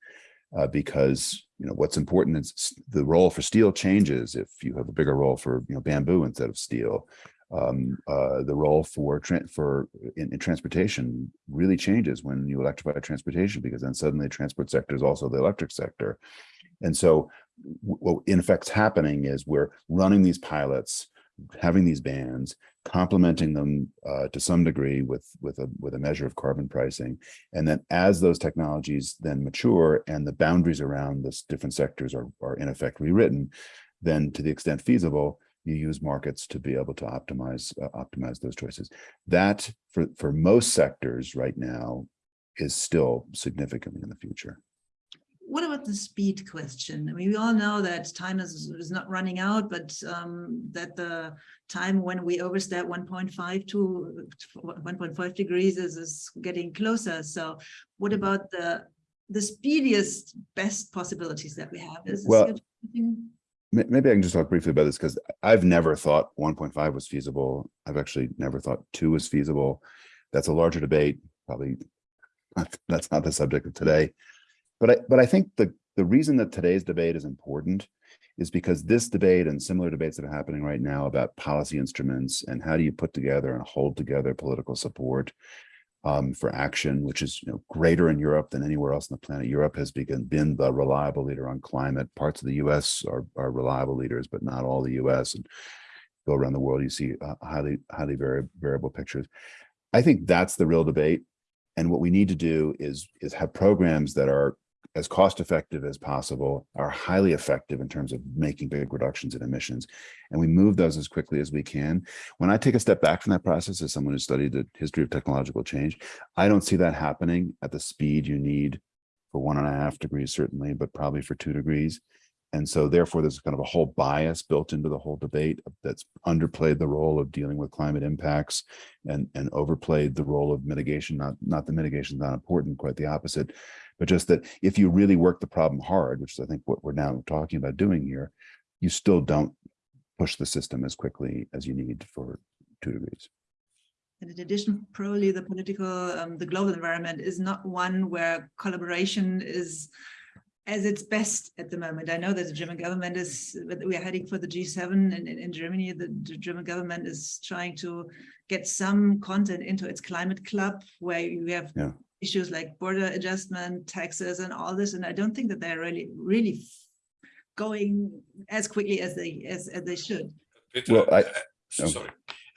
uh, because you know what's important is the role for steel changes if you have a bigger role for you know bamboo instead of steel. Um, uh, the role for for in, in, transportation really changes when you electrify transportation because then suddenly the transport sector is also the electric sector. And so what in effect is happening is we're running these pilots, having these bans, complementing them uh, to some degree with with a with a measure of carbon pricing, and then as those technologies then mature and the boundaries around this different sectors are are in effect rewritten, then to the extent feasible, you use markets to be able to optimize uh, optimize those choices. That for for most sectors right now is still significantly in the future what about the speed question? I mean, we all know that time is, is not running out, but um, that the time when we overstep 1.5 to 1.5 degrees is, is getting closer. So what about the the speediest, best possibilities that we have? Is well, maybe I can just talk briefly about this because I've never thought 1.5 was feasible. I've actually never thought two was feasible. That's a larger debate. Probably that's not the subject of today. But I, but I think the, the reason that today's debate is important is because this debate and similar debates that are happening right now about policy instruments and how do you put together and hold together political support um, for action, which is you know, greater in Europe than anywhere else on the planet. Europe has begun, been the reliable leader on climate. Parts of the US are, are reliable leaders, but not all the US. And go around the world, you see uh, highly, highly vari variable pictures. I think that's the real debate. And what we need to do is, is have programs that are as cost effective as possible, are highly effective in terms of making big reductions in emissions. And we move those as quickly as we can. When I take a step back from that process as someone who studied the history of technological change, I don't see that happening at the speed you need for one and a half degrees, certainly, but probably for two degrees. And so therefore, there's kind of a whole bias built into the whole debate that's underplayed the role of dealing with climate impacts and, and overplayed the role of mitigation, not, not the mitigation is not important, quite the opposite but just that if you really work the problem hard, which is I think what we're now talking about doing here, you still don't push the system as quickly as you need for two degrees. And in addition, probably the political, um, the global environment is not one where collaboration is as it's best at the moment. I know that the German government is, that we are heading for the G7 in, in, in Germany. The, the German government is trying to get some content into its climate club where you have Yeah. Issues like border adjustment, taxes and all this. And I don't think that they're really, really going as quickly as they, as, as they should. Peter, Well, I- uh, sorry.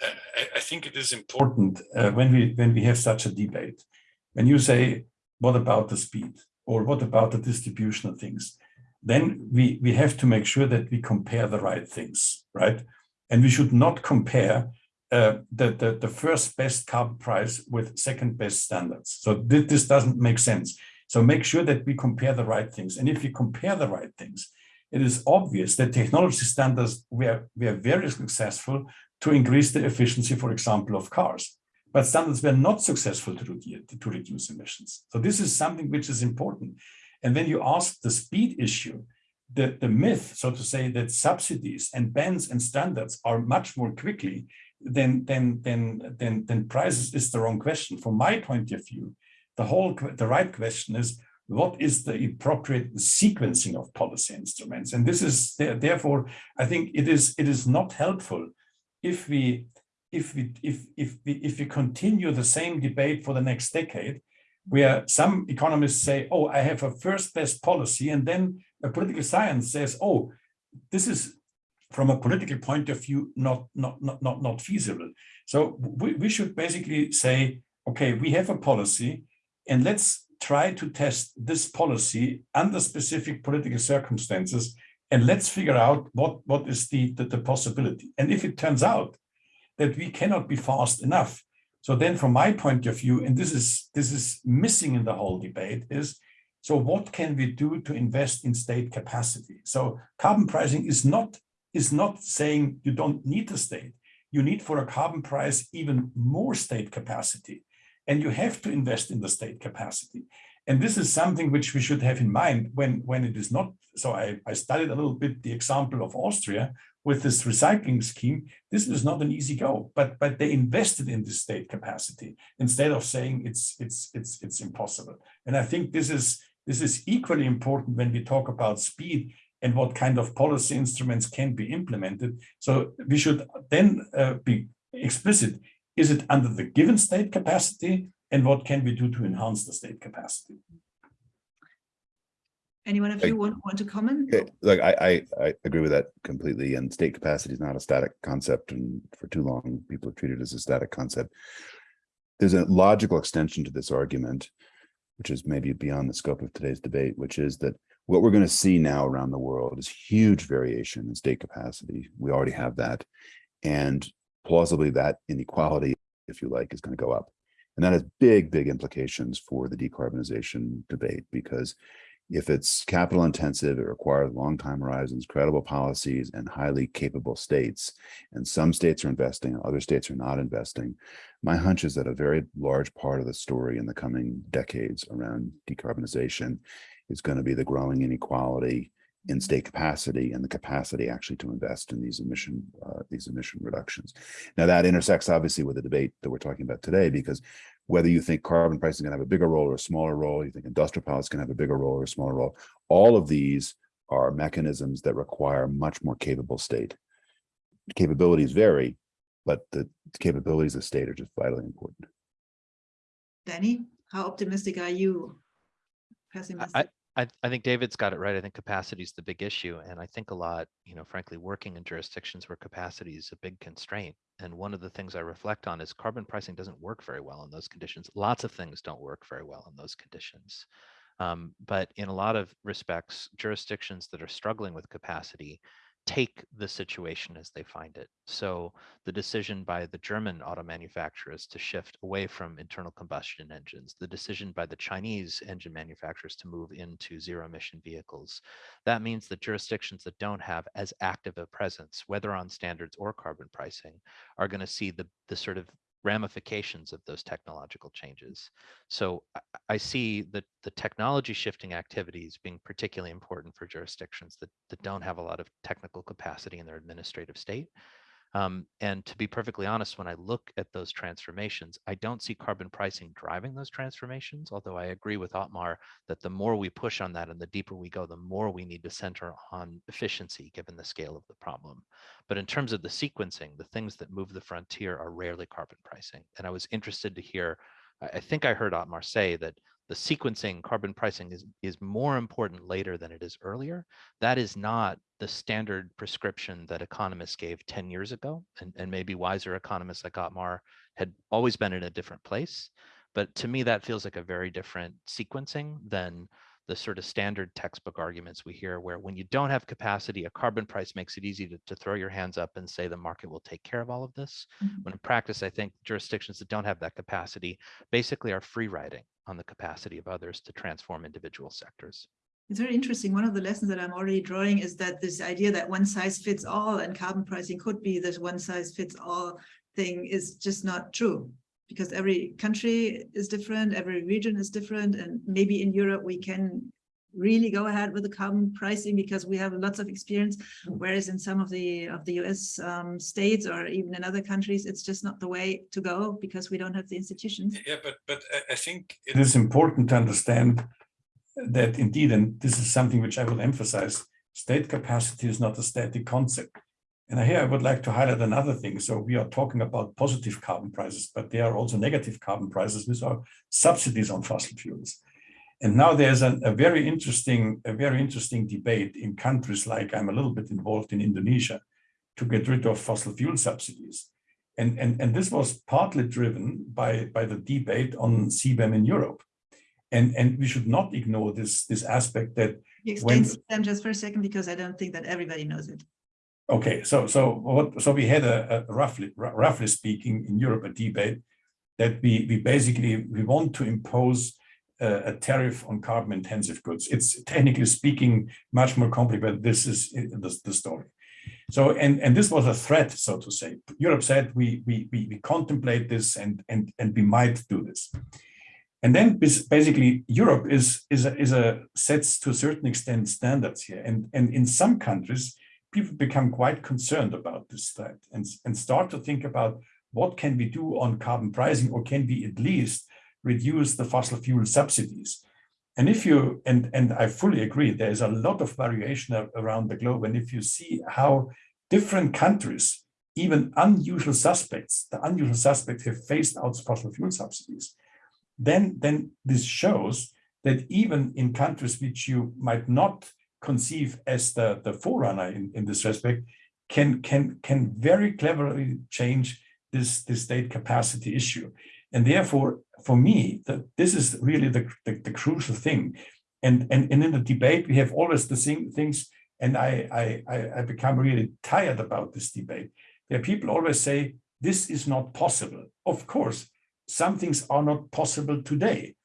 Uh, I, I think it is important uh, when we when we have such a debate, when you say, what about the speed or what about the distribution of things, then we we have to make sure that we compare the right things, right? And we should not compare uh, the, the the first best carbon price with second best standards. So thi- this doesn't make sense. So make sure that we compare the right things. And if we compare the right things, it is obvious that technology standards we are, we are very successful to increase the efficiency, for example, of cars. But standards were not successful to, redu- to reduce emissions. So this is something which is important. And when you ask the speed issue, the, the myth, so to say, that subsidies and bans and standards are much more quickly than, than, than, than, than prices is the wrong question. From my point of view, the whole, the right question is, what is the appropriate sequencing of policy instruments? And this is, therefore, I think it is, it is not helpful if we if we if if we if we continue the same debate for the next decade where some economists say oh i have a first best policy and then a political science says oh this is from a political point of view not not not not, not feasible. So we, we should basically say okay we have a policy and let's try to test this policy under specific political circumstances and let's figure out what what is the, the the possibility. And if it turns out that we cannot be fast enough so then from my point of view and this is this is missing in the whole debate is so what can we do to invest in state capacity? So carbon pricing is not is not saying you don't need the state you need for a carbon price even more state capacity and you have to invest in the state capacity and this is something which we should have in mind when when it is not so I, I studied a little bit the example of Austria with this recycling scheme. This is not an easy go, but but they invested in the state capacity instead of saying it's it's it's it's impossible. And I think this is this is equally important when we talk about speed and what kind of policy instruments can be implemented. So we should then uh, be explicit. Is it under the given state capacity? And what can we do to enhance the state capacity? Anyone of Hey. you want, want to comment? Okay, look, I, I, I agree with that completely, and state capacity is not a static concept, and for too long, people have treated it as a static concept. There's a logical extension to this argument, which is maybe beyond the scope of today's debate, which is that what we're going to see now around the world is huge variation in state capacity. We already have that, and plausibly that inequality, if you like, is going to go up. And that has big, big implications for the decarbonization debate, because if it's capital intensive, it requires long time horizons, credible policies, and highly capable states. And some states are investing, other states are not investing. My hunch is that a very large part of the story in the coming decades around decarbonization is going to be the growing inequality in state capacity and the capacity actually to invest in these emission uh, these emission reductions. Now that intersects obviously with the debate that we're talking about today, because whether you think carbon pricing is going to have a bigger role or a smaller role, you think industrial policy can have a bigger role or a smaller role, all of these are mechanisms that require much more capable state. Capabilities vary, but the capabilities of state are just vitally important. Danny, how optimistic are you? Pessimistic? I, I think David's got it right. I think capacity is the big issue. And I think a lot, you know, frankly, working in jurisdictions where capacity is a big constraint. And one of the things I reflect on is carbon pricing doesn't work very well in those conditions. Lots of things don't work very well in those conditions. Um, but in a lot of respects, jurisdictions that are struggling with capacity take the situation as they find it. So the decision by the German auto manufacturers to shift away from internal combustion engines, the decision by the Chinese engine manufacturers to move into zero emission vehicles, that means that jurisdictions that don't have as active a presence, whether on standards or carbon pricing, are going to see the, the sort of ramifications of those technological mm-hmm. changes. So I, see the, the technology shifting activities being particularly important for jurisdictions that, that don't have a lot of technical capacity in their administrative state. Um, and to be perfectly honest, when I look at those transformations, I don't see carbon pricing driving those transformations, although I agree with Ottmar that the more we push on that and the deeper we go, the more we need to center on efficiency given the scale of the problem. But in terms of the sequencing, the things that move the frontier are rarely carbon pricing. And I was interested to hear, I think I heard Ottmar say that the sequencing carbon pricing is, is more important later than it is earlier. That is not the standard prescription that economists gave 10 years ago. And, and maybe wiser economists like Ottmar had always been in a different place. But to me, that feels like a very different sequencing than the sort of standard textbook arguments we hear where when you don't have capacity, a carbon price makes it easy to, to throw your hands up and say the market will take care of all of this. Mhm. When in practice, I think jurisdictions that don't have that capacity basically are free riding on the capacity of others to transform individual sectors. It's very interesting. One of the lessons that I'm already drawing is that this idea that one size fits all and carbon pricing could be this one size fits all thing is just not true. Because every country is different, every region is different, and maybe in Europe we can really go ahead with the carbon pricing because we have lots of experience, whereas in some of the of the US um, states or even in other countries, it's just not the way to go because we don't have the institutions. Yeah, but but I- I think it is important to understand that indeed, and this is something which I will emphasize, state capacity is not a static concept. And here I would like to highlight another thing. So we are talking about positive carbon prices, but there are also negative carbon prices, which are subsidies on fossil fuels. And now there's a, a very interesting, a very interesting debate in countries like I'm a little bit involved in Indonesia to get rid of fossil fuel subsidies. And, and, and this was partly driven by, by the debate on CBAM in Europe. And, and we should not ignore this, this aspect that, You Explain them just for a second because I don't think that everybody knows it. Okay, so, so what, so we had a, a roughly, roughly speaking in Europe, a debate that we, we basically, we want to impose a, a tariff on carbon intensive goods. It's technically speaking much more complicated. But this is uh, the, the story. So, and, and this was a threat, so to say. Europe said we, we, we, we contemplate this and, and, and we might do this. And then bas- basically Europe is, is, a, is a sets to a certain extent standards here. And, and in some countries, people become quite concerned about this threat and, and start to think about what can we do on carbon pricing or can we at least reduce the fossil fuel subsidies. And if you, and, and I fully agree, there's a lot of variation around the globe. And if you see how different countries, even unusual suspects, the unusual suspects have phased out fossil fuel subsidies, then, then this shows that even in countries which you might not conceive as the, the forerunner in, in this respect, can, can, can very cleverly change this, this state capacity issue. And therefore, for me, that this is really the, the, the crucial thing. And, and, and in the debate, we have always the same things, and I, I, I, become really tired about this debate. There people always say, this is not possible. Of course, some things are not possible today,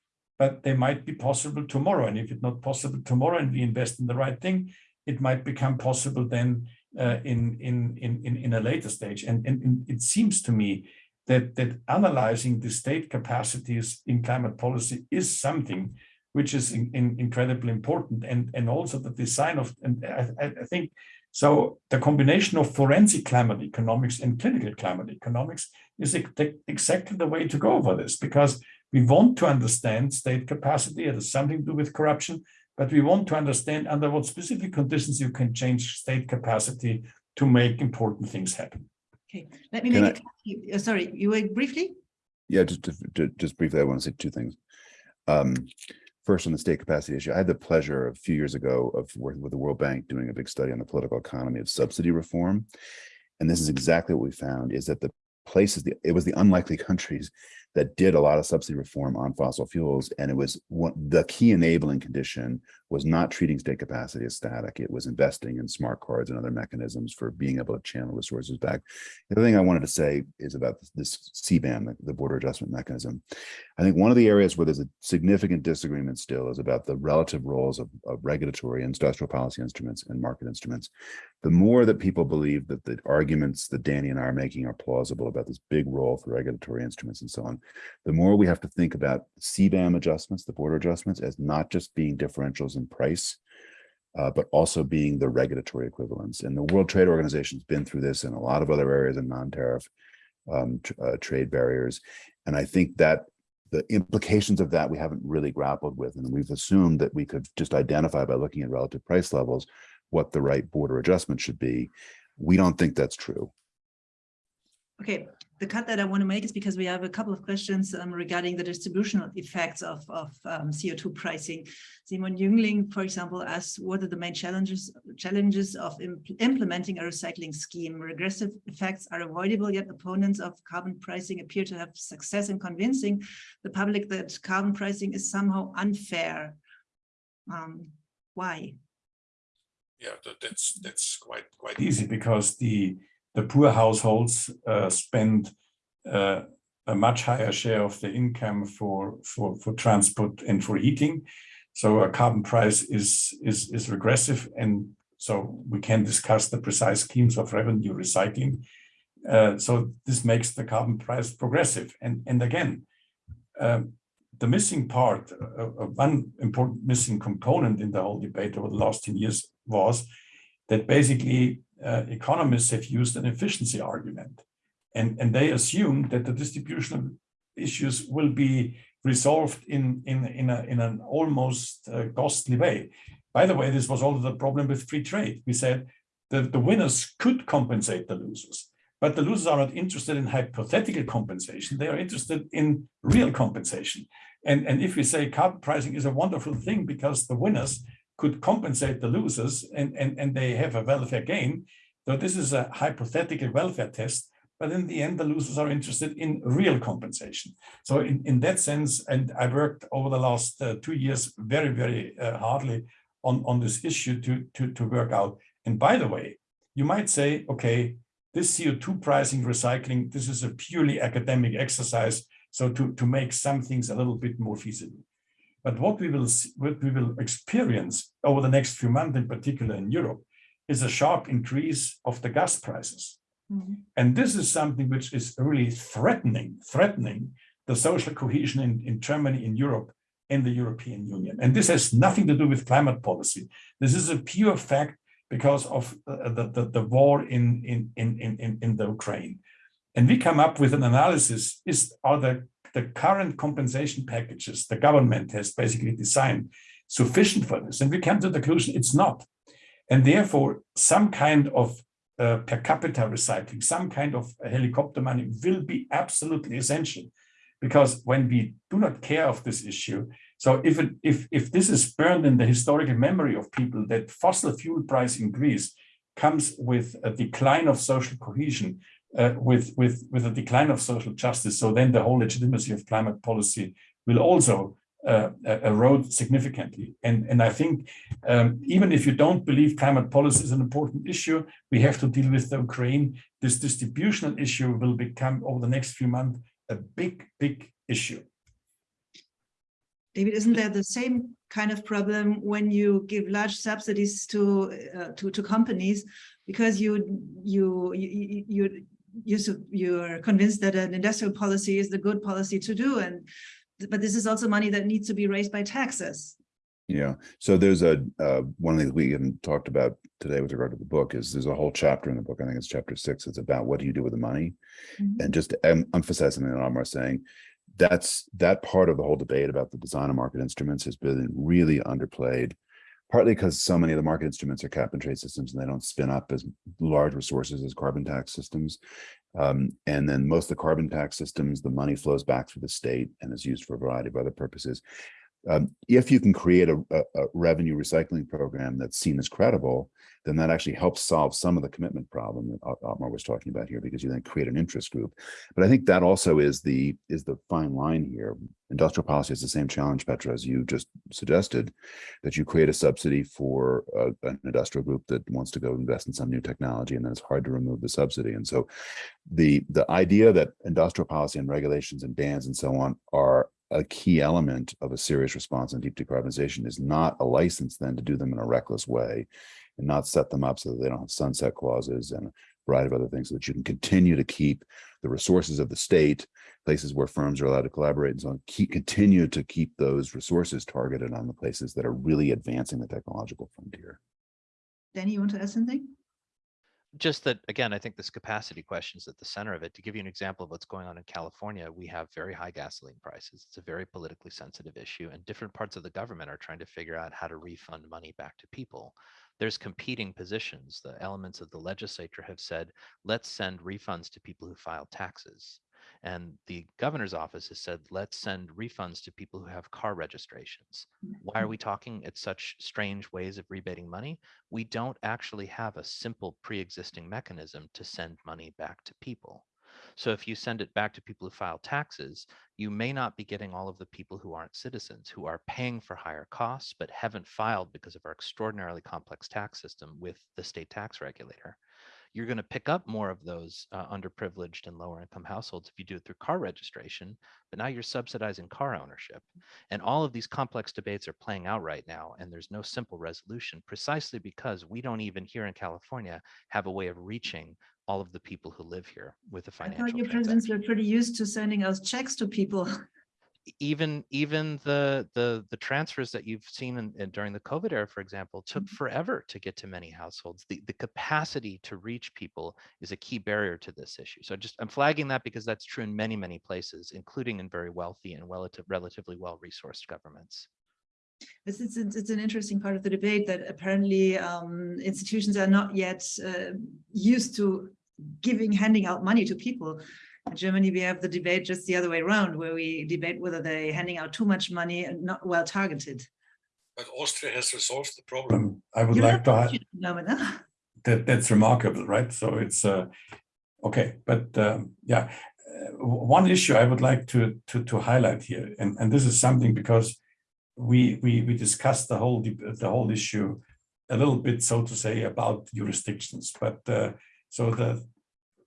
but they might be possible tomorrow. And if it's not possible tomorrow and we invest in the right thing, it might become possible then uh, in, in, in, in, a later stage. And, and, and it seems to me that, that analyzing the state capacities in climate policy is something which is in, in incredibly important. And, and also the design of, and I, I think, so the combination of forensic climate economics and clinical climate economics is ex- exactly the way to go for this, because we want to understand state capacity. It has something to do with corruption, but we want to understand under what specific conditions you can change state capacity to make important things happen. Okay, let me Can make it, uh, sorry, you were briefly? Yeah, just, to- to- just briefly, I want to say two things. Um, First, on the state capacity issue, I had the pleasure a few years ago of working with the World Bank, doing a big study on the political economy of subsidy reform. And this is exactly what we found is that the places, the- it was the unlikely countries that did a lot of subsidy reform on fossil fuels. And it was one, the key enabling condition was not treating state capacity as static. It was investing in smart cards and other mechanisms for being able to channel resources back. The other thing I wanted to say is about this- CBAM, the- the border adjustment mechanism. I think one of the areas where there's a significant disagreement still is about the relative roles of, of regulatory and industrial policy instruments and market instruments. The more that people believe that the arguments that Danny and I are making are plausible about this big role for regulatory instruments and so on, the more we have to think about CBAM adjustments, the border adjustments, as not just being differentials in price, uh, but also being the regulatory equivalents. And the World Trade Organization has been through this in a lot of other areas of non-tariff um, uh, trade barriers. And I think that the implications of that we haven't really grappled with. And we've assumed that we could just identify by looking at relative price levels what the right border adjustment should be. We don't think that's true. Okay, the cut that I want to make is because we have a couple of questions um, regarding the distributional effects of, of um, CO2 pricing. Simon Jüngling, for example, asks what are the main challenges challenges of imp implementing a recycling scheme? Regressive effects are avoidable, yet opponents of carbon pricing appear to have success in convincing the public that carbon pricing is somehow unfair. Um, why? Yeah, that's that's quite quite easy because the the poor households uh, spend uh, a much higher share of the income for, for, for transport and for heating. So a carbon price is, is, is regressive. And so we can discuss the precise schemes of revenue recycling. Uh, so this makes the carbon price progressive. And, and again, um, the missing part, uh, uh, one important missing component in the whole debate over the last 10 years was that basically uh, economists have used an efficiency argument. And, and they assume that the distributional issues will be resolved in, in, in, a, in an almost uh, costly way. By the way, this was also the problem with free trade. We said that the winners could compensate the losers, but the losers are not interested in hypothetical compensation. They are interested in real compensation. And, and if we say carbon pricing is a wonderful thing because the winners could compensate the losers and, and, and they have a welfare gain. So this is a hypothetical welfare test, but in the end, the losers are interested in real compensation. So in, in that sense, and I worked over the last uh, two years very, very uh, hardly on, on this issue to, to, to work out. And by the way, you might say, okay, this CO2 pricing recycling, this is a purely academic exercise. So to, to make some things a little bit more feasible. But what we will see, what we will experience over the next few months, in particular in Europe, is a sharp increase of the gas prices. Mm -hmm. And this is something which is really threatening, threatening the social cohesion in, in Germany, in Europe, in the European Union. And this has nothing to do with climate policy. This is a pure fact because of uh, the, the, the war in, in, in, in, in the Ukraine. And we come up with an analysis, is are the the current compensation packages the government has basically designed sufficient for this? And we come to the conclusion it's not. And therefore, some kind of uh, per capita recycling, some kind of helicopter money will be absolutely essential. Because when we do not care of this issue, so if, it, if, if this is burned in the historical memory of people that fossil fuel price increase comes with a decline of social cohesion, uh, with, with, with a decline of social justice. So then the whole legitimacy of climate policy will also uh, erode significantly. And, and I think um, even if you don't believe climate policy is an important issue, we have to deal with the Ukraine. This distributional issue will become over the next few months a big, big issue. David, isn't there the same kind of problem when you give large subsidies to uh, to, to companies because you you you you you you're convinced that an industrial policy is the good policy to do and but this is also money that needs to be raised by taxes yeah so there's a uh, one thing that we haven't talked about today with regard to the book is there's a whole chapter in the book i think it's chapter six it's about what do you do with the money mm -hmm. and just to em emphasize something that Ottmar saying that's that part of the whole debate about the design of market instruments has been really underplayed partly because so many of the market instruments are cap and trade systems and they don't spin up as large resources as carbon tax systems. Um, and then most of the carbon tax systems, the money flows back through the state and is used for a variety of other purposes. Um, if you can create a, a, a, revenue recycling program that's seen as credible, then that actually helps solve some of the commitment problem that Ottmar was talking about here, because you then create an interest group. But I think that also is the is the fine line here. Industrial policy has the same challenge, Petra, as you just suggested, that you create a subsidy for a, an industrial group that wants to go invest in some new technology, and then it's hard to remove the subsidy. And so the the idea that industrial policy and regulations and bans and so on are a key element of a serious response on deep decarbonization is not a license then to do them in a reckless way and not set them up so that they don't have sunset clauses and a variety of other things so that you can continue to keep the resources of the state places where firms are allowed to collaborate and so on, keep, continue to keep those resources targeted on the places that are really advancing the technological frontier. Danny, you want to add something? Just that, again, I think this capacity question is at the center of it. To give you an example of what's going on in California, we have very high gasoline prices. It's a very politically sensitive issue, and different parts of the government are trying to figure out how to refund money back to people. There's competing positions. The elements of the legislature have said, let's send refunds to people who file taxes. And the governor's office has said, let's send refunds to people who have car registrations. Why are mm-hmm. we talking at such strange ways of rebating money? We don't actually have a simple pre-existing mechanism to send money back to people. So if you send it back to people who file taxes, you may not be getting all of the people who aren't citizens, who are paying for higher costs, but haven't filed because of our extraordinarily complex tax system with the state tax regulator you're going to pick up more of those uh, underprivileged and lower income households if you do it through car registration, but now you're subsidizing car ownership. And all of these complex debates are playing out right now, and there's no simple resolution precisely because we don't even here in California have a way of reaching all of the people who live here with the financial I thought your presidents were pretty used to sending us checks to people. even even the the the transfers that you've seen in, in, during the COVID era, for example, took Mm-hmm. forever to get to many households. The the capacity to reach people is a key barrier to this issue. So just I'm flagging that because that's true in many many places, including in very wealthy and relative relatively well resourced governments. It's, it's, it's an interesting part of the debate that apparently um, institutions are not yet uh, used to giving, handing out money to people. In Germany, we have the debate just the other way around, where we debate whether they're handing out too much money and not well targeted. But Austria has resolved the problem. I would You're like to not highlight German, that that's remarkable, right? So it's uh, okay, but um, yeah, uh, one issue I would like to to to highlight here, and and this is something because we we we discussed the whole the whole issue a little bit, so to say, about jurisdictions, but uh, so the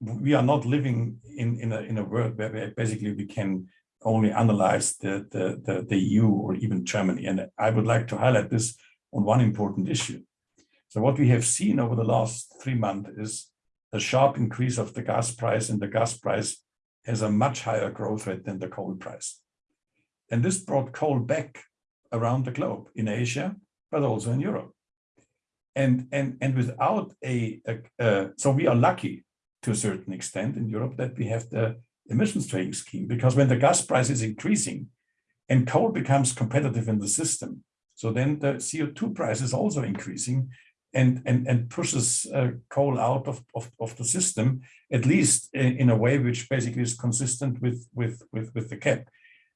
we are not living in in a in a world where basically we can only analyze the, the the the EU or even Germany, and I would like to highlight this on one important issue. So what we have seen over the last three months is a sharp increase of the gas price, and the gas price has a much higher growth rate than the coal price. And this brought coal back around the globe in Asia, but also in Europe. And, and, and without a, a uh, so we are lucky to a certain extent in Europe that we have the emissions trading scheme, because when the gas price is increasing and coal becomes competitive in the system, so then the CO2 price is also increasing and, and, and pushes uh, coal out of, of, of the system, at least in, in, a way which basically is consistent with, with, with, with the cap.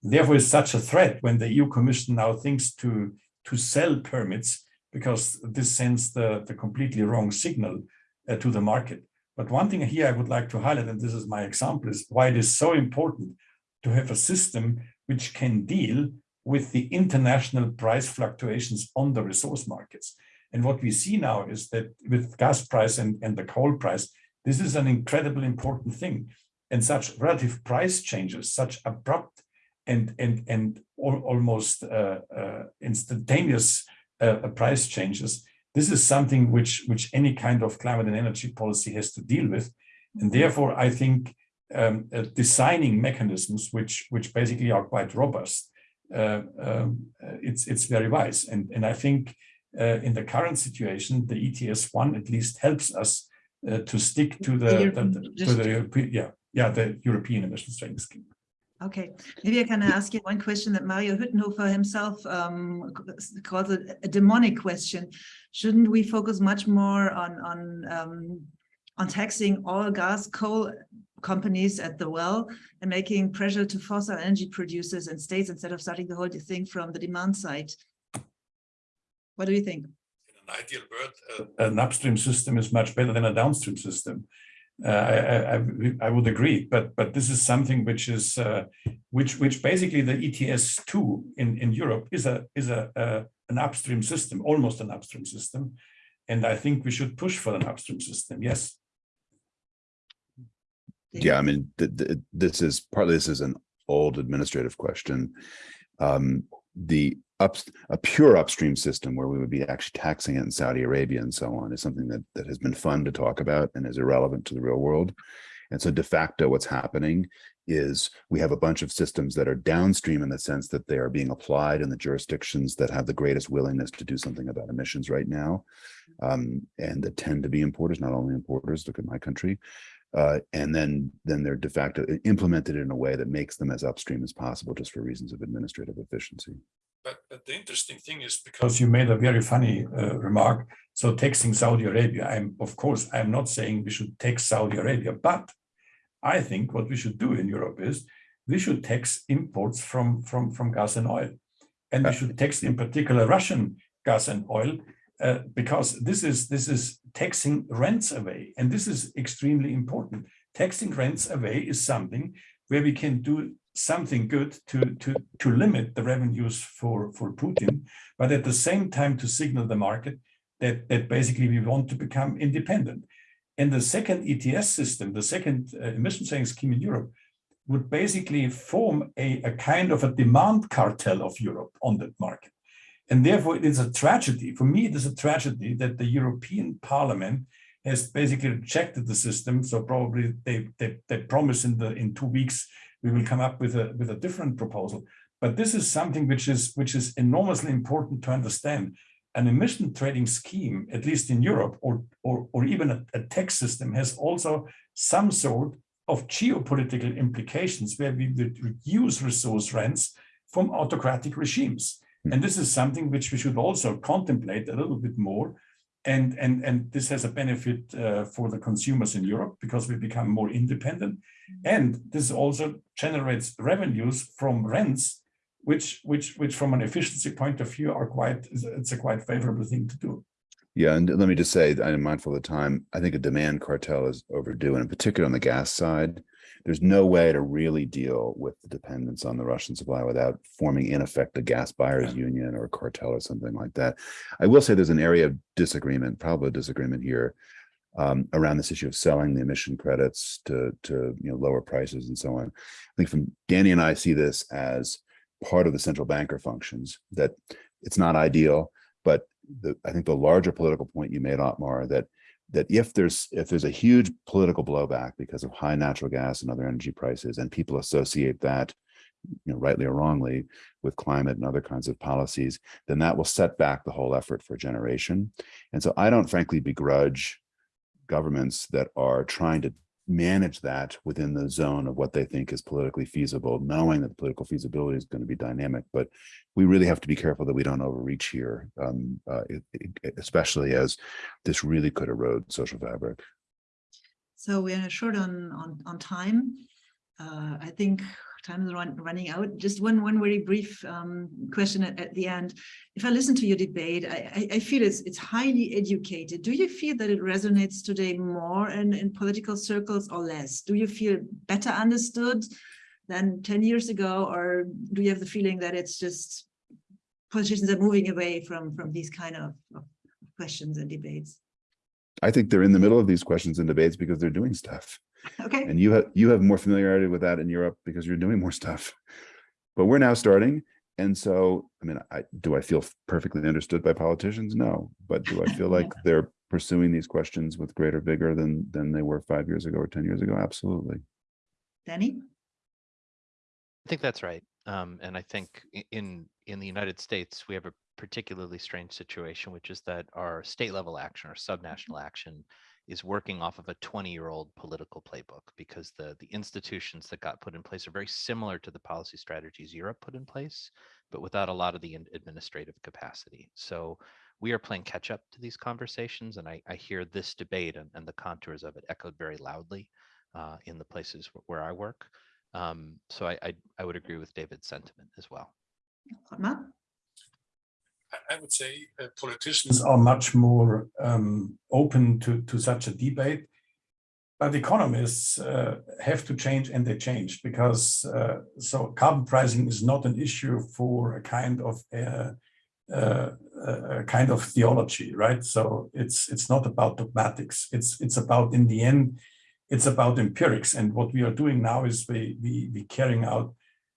Therefore, it's such a threat when the EU Commission now thinks to, to sell permits because this sends the, the completely wrong signal uh, to the market. But one thing here I would like to highlight, and this is my example, is why it is so important to have a system which can deal with the international price fluctuations on the resource markets. And what we see now is that with gas price and, and the coal price, this is an incredibly important thing. And such relative price changes, such abrupt and, and, and almost uh, uh, instantaneous uh, price changes, this is something which, which any kind of climate and energy policy has to deal with. And therefore, I think um, uh, designing mechanisms which, which basically are quite robust, uh, um, it's, it's very wise. And, and I think uh, in the current situation, the ETS one at least helps us uh, to stick to the, the, the to the European, yeah, yeah, the European emissions trading scheme. Okay, maybe I can ask you one question that Mario Hüttenhofer himself um, calls it a demonic question. Shouldn't we focus much more on on um, on taxing all gas, coal companies at the well and making pressure to fossil energy producers and states instead of starting the whole thing from the demand side? What do you think? In an ideal world, uh, an upstream system is much better than a downstream system. Uh, I, I, I, would agree, but but this is something which is uh, which which basically the ETS two in in Europe is a is a, an upstream system, almost an upstream system, and I think we should push for an upstream system. Yes. Yeah, I mean, th th this is partly this is an old administrative question. Um, the up a pure upstream system where we would be actually taxing it in Saudi Arabia and so on is something that that has been fun to talk about and is irrelevant to the real world. And so de facto what's happening is we have a bunch of systems that are downstream in the sense that they are being applied in the jurisdictions that have the greatest willingness to do something about emissions right now. Um, and that tend to be importers, not only importers, look at my country. Uh, and then, then they're de facto implemented in a way that makes them as upstream as possible just for reasons of administrative efficiency. But, but the interesting thing is because you made a very funny uh, remark. So taxing Saudi Arabia, I'm of course, I'm not saying we should tax Saudi Arabia, but I think what we should do in Europe is we should tax imports from, from, from gas and oil. And we should tax in particular Russian gas and oil uh, because this is this is taxing rents away. And this is extremely important. Taxing rents away is something where we can do something good to, to, to limit the revenues for, for Putin, but at the same time to signal the market that, that basically we want to become independent. And the second ETS system, the second uh, emission trading scheme in Europe, would basically form a, a kind of a demand cartel of Europe on that market. And therefore, it is a tragedy. For me, it is a tragedy that the European Parliament has basically rejected the system. So probably they, they, they promise in the in two weeks we will come up with a with a different proposal. But this is something which is which is enormously important to understand an emission trading scheme, at least in Europe, or, or, or even a, a tax system has also some sort of geopolitical implications where we would reduce resource rents from autocratic regimes. Hmm. And this is something which we should also contemplate a little bit more. And, and, and this has a benefit uh, for the consumers in Europe because we become more independent. And this also generates revenues from rents which which which from an efficiency point of view are quite it's a quite favorable thing to do. Yeah and let me just say i'm mindful of the time. I think a demand cartel is overdue and in particular on the gas side there's no way to really deal with the dependence on the russian supply without forming in effect a gas buyers union or a cartel or something like that. I will say there's an area of disagreement probably a disagreement here um, around this issue of selling the emission credits to to you know lower prices and so on. I think from danny and i see this as part of the central banker functions that it's not ideal, but the, I think the larger political point you made, Ottmar, that that if there's if there's a huge political blowback because of high natural gas and other energy prices, and people associate that, you know, rightly or wrongly, with climate and other kinds of policies, then that will set back the whole effort for a generation. And so I don't frankly begrudge governments that are trying to manage that within the zone of what they think is politically feasible, knowing that the political feasibility is going to be dynamic. But we really have to be careful that we don't overreach here, um, uh, it, it, especially as this really could erode social fabric. So we're short on, on, on time. Uh, I think time is run, running out. Just one one very brief um, question at, at, the end. If I listen to your debate, I, I, feel it's it's highly educated. Do you feel that it resonates today more in, in political circles or less? Do you feel better understood than 10 years ago? Or do you have the feeling that it's just politicians are moving away from, from these kind of, of questions and debates? I think they're in the middle of these questions and debates because they're doing stuff. Okay. And you have you have more familiarity with that in Europe because you're doing more stuff. But we're now starting. And so, I mean, I do I feel perfectly understood by politicians? No. But do I feel like they're pursuing these questions with greater vigor than than they were five years ago or 10 years ago? Absolutely. Danny? I think that's right. Um, and I think in in the United States, we have a particularly strange situation, which is that our state level action or subnational action is working off of a 20 year old political playbook because the, the institutions that got put in place are very similar to the policy strategies Europe put in place, but without a lot of the administrative capacity. So we are playing catch up to these conversations. And I, I hear this debate and, and, the contours of it echoed very loudly uh, in the places where I work. Um, so I, I, I would agree with David's sentiment as well. I would say uh, politicians are much more um, open to, to such a debate. But economists uh, have to change and they change because uh, so carbon pricing is not an issue for a kind of uh, uh, a kind of theology, right? So it's it's not about dogmatics. It's it's about in the end, it's about empirics. And what we are doing now is we we we carrying out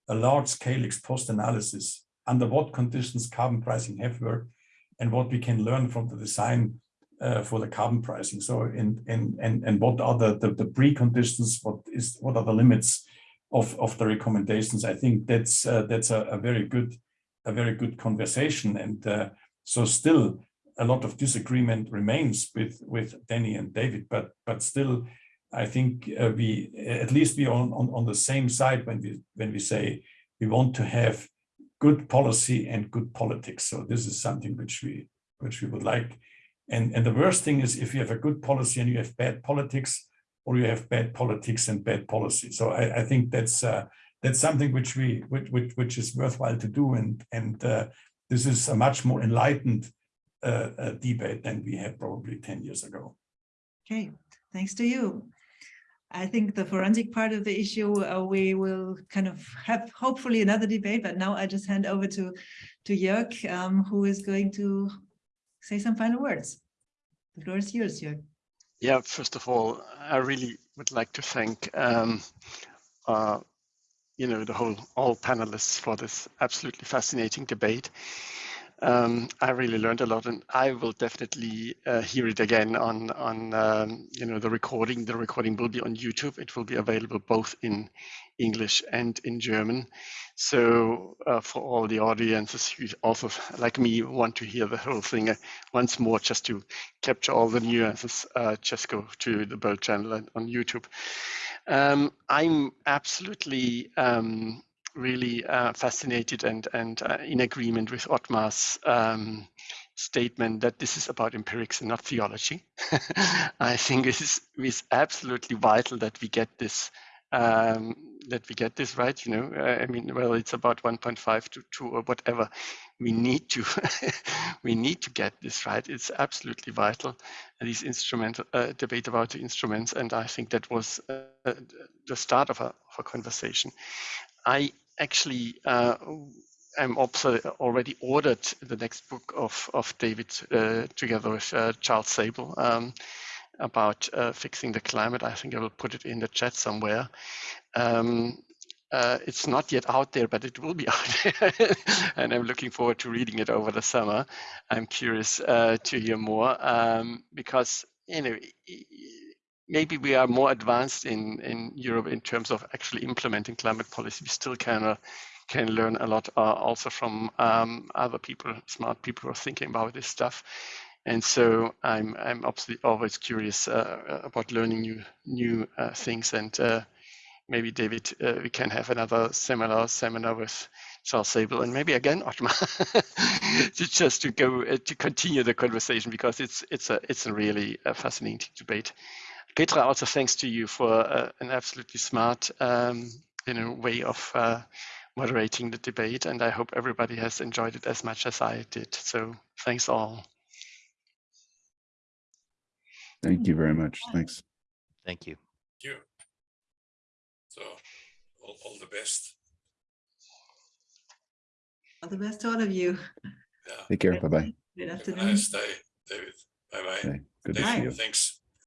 a large scale ex post analysis under what conditions carbon pricing have worked and what we can learn from the design uh, for the carbon pricing. So and and and and what are the, the the preconditions? What is what are the limits of of the recommendations? I think that's uh, that's a, a very good a very good conversation. And uh, so still a lot of disagreement remains with with Danny and David, but but still I think uh, we at least we are on, on on the same side when we when we say we want to have good policy and good politics. So this is something which we which we would like. And and the worst thing is if you have a good policy and you have bad politics, or you have bad politics and bad policy. So I, I think that's uh, that's something which we which, which which is worthwhile to do. And and uh, this is a much more enlightened uh, uh, debate than we had probably ten years ago. Okay, thanks to you. I think the forensic part of the issue, uh, we will kind of have hopefully another debate, but now I just hand over to, to Jörg, um, who is going to say some final words. The floor is yours, Jörg. Yeah, first of all, I really would like to thank, um, uh, you know, the whole, all panelists for this absolutely fascinating debate. Um, I really learned a lot, and I will definitely uh, hear it again on on um, you know the recording. The recording will be on YouTube. It will be available both in English and in German. So uh, for all the audiences who also, like me, want to hear the whole thing uh, once more, just to capture all the nuances, uh, just go to the Böll channel on YouTube. Um, I'm absolutely. Um, really uh, fascinated and and uh, in agreement with Ottmar's um, statement that this is about empirics and not theology. I think it is, it is absolutely vital that we get this um, that we get this right. You know, uh, I mean, well, it's about 1.5 to 2 or whatever. We need to we need to get this right. It's absolutely vital. These instrumental uh, debate about the instruments, and I think that was uh, the start of a, of a conversation. I actually uh, I'm also already ordered the next book of of David uh, together with uh, Charles Sabel um, about uh, fixing the climate. I think I will put it in the chat somewhere. Um, uh, it's not yet out there, but it will be out there, and I'm looking forward to reading it over the summer. I'm curious uh, to hear more um, because you know maybe we are more advanced in, in Europe in terms of actually implementing climate policy. We still can, uh, can learn a lot uh, also from um, other people, smart people who are thinking about this stuff. And so I'm, I'm obviously always curious uh, about learning new, new uh, things. And uh, maybe David, uh, we can have another similar seminar with Charles Sabel and maybe again Ottmar, just to go to continue the conversation because it's it's a it's a really fascinating debate. Petra, also thanks to you for uh, an absolutely smart um, you know, way of uh, moderating the debate. And I hope everybody has enjoyed it as much as I did. So thanks all. Thank you very much. Thanks. Thank you. Thank you. So all, all the best. All the best to all of you. Yeah. Take care. Bye-bye. Good Have a afternoon. nice day, David. Bye bye. Okay. Good to see you. Thanks.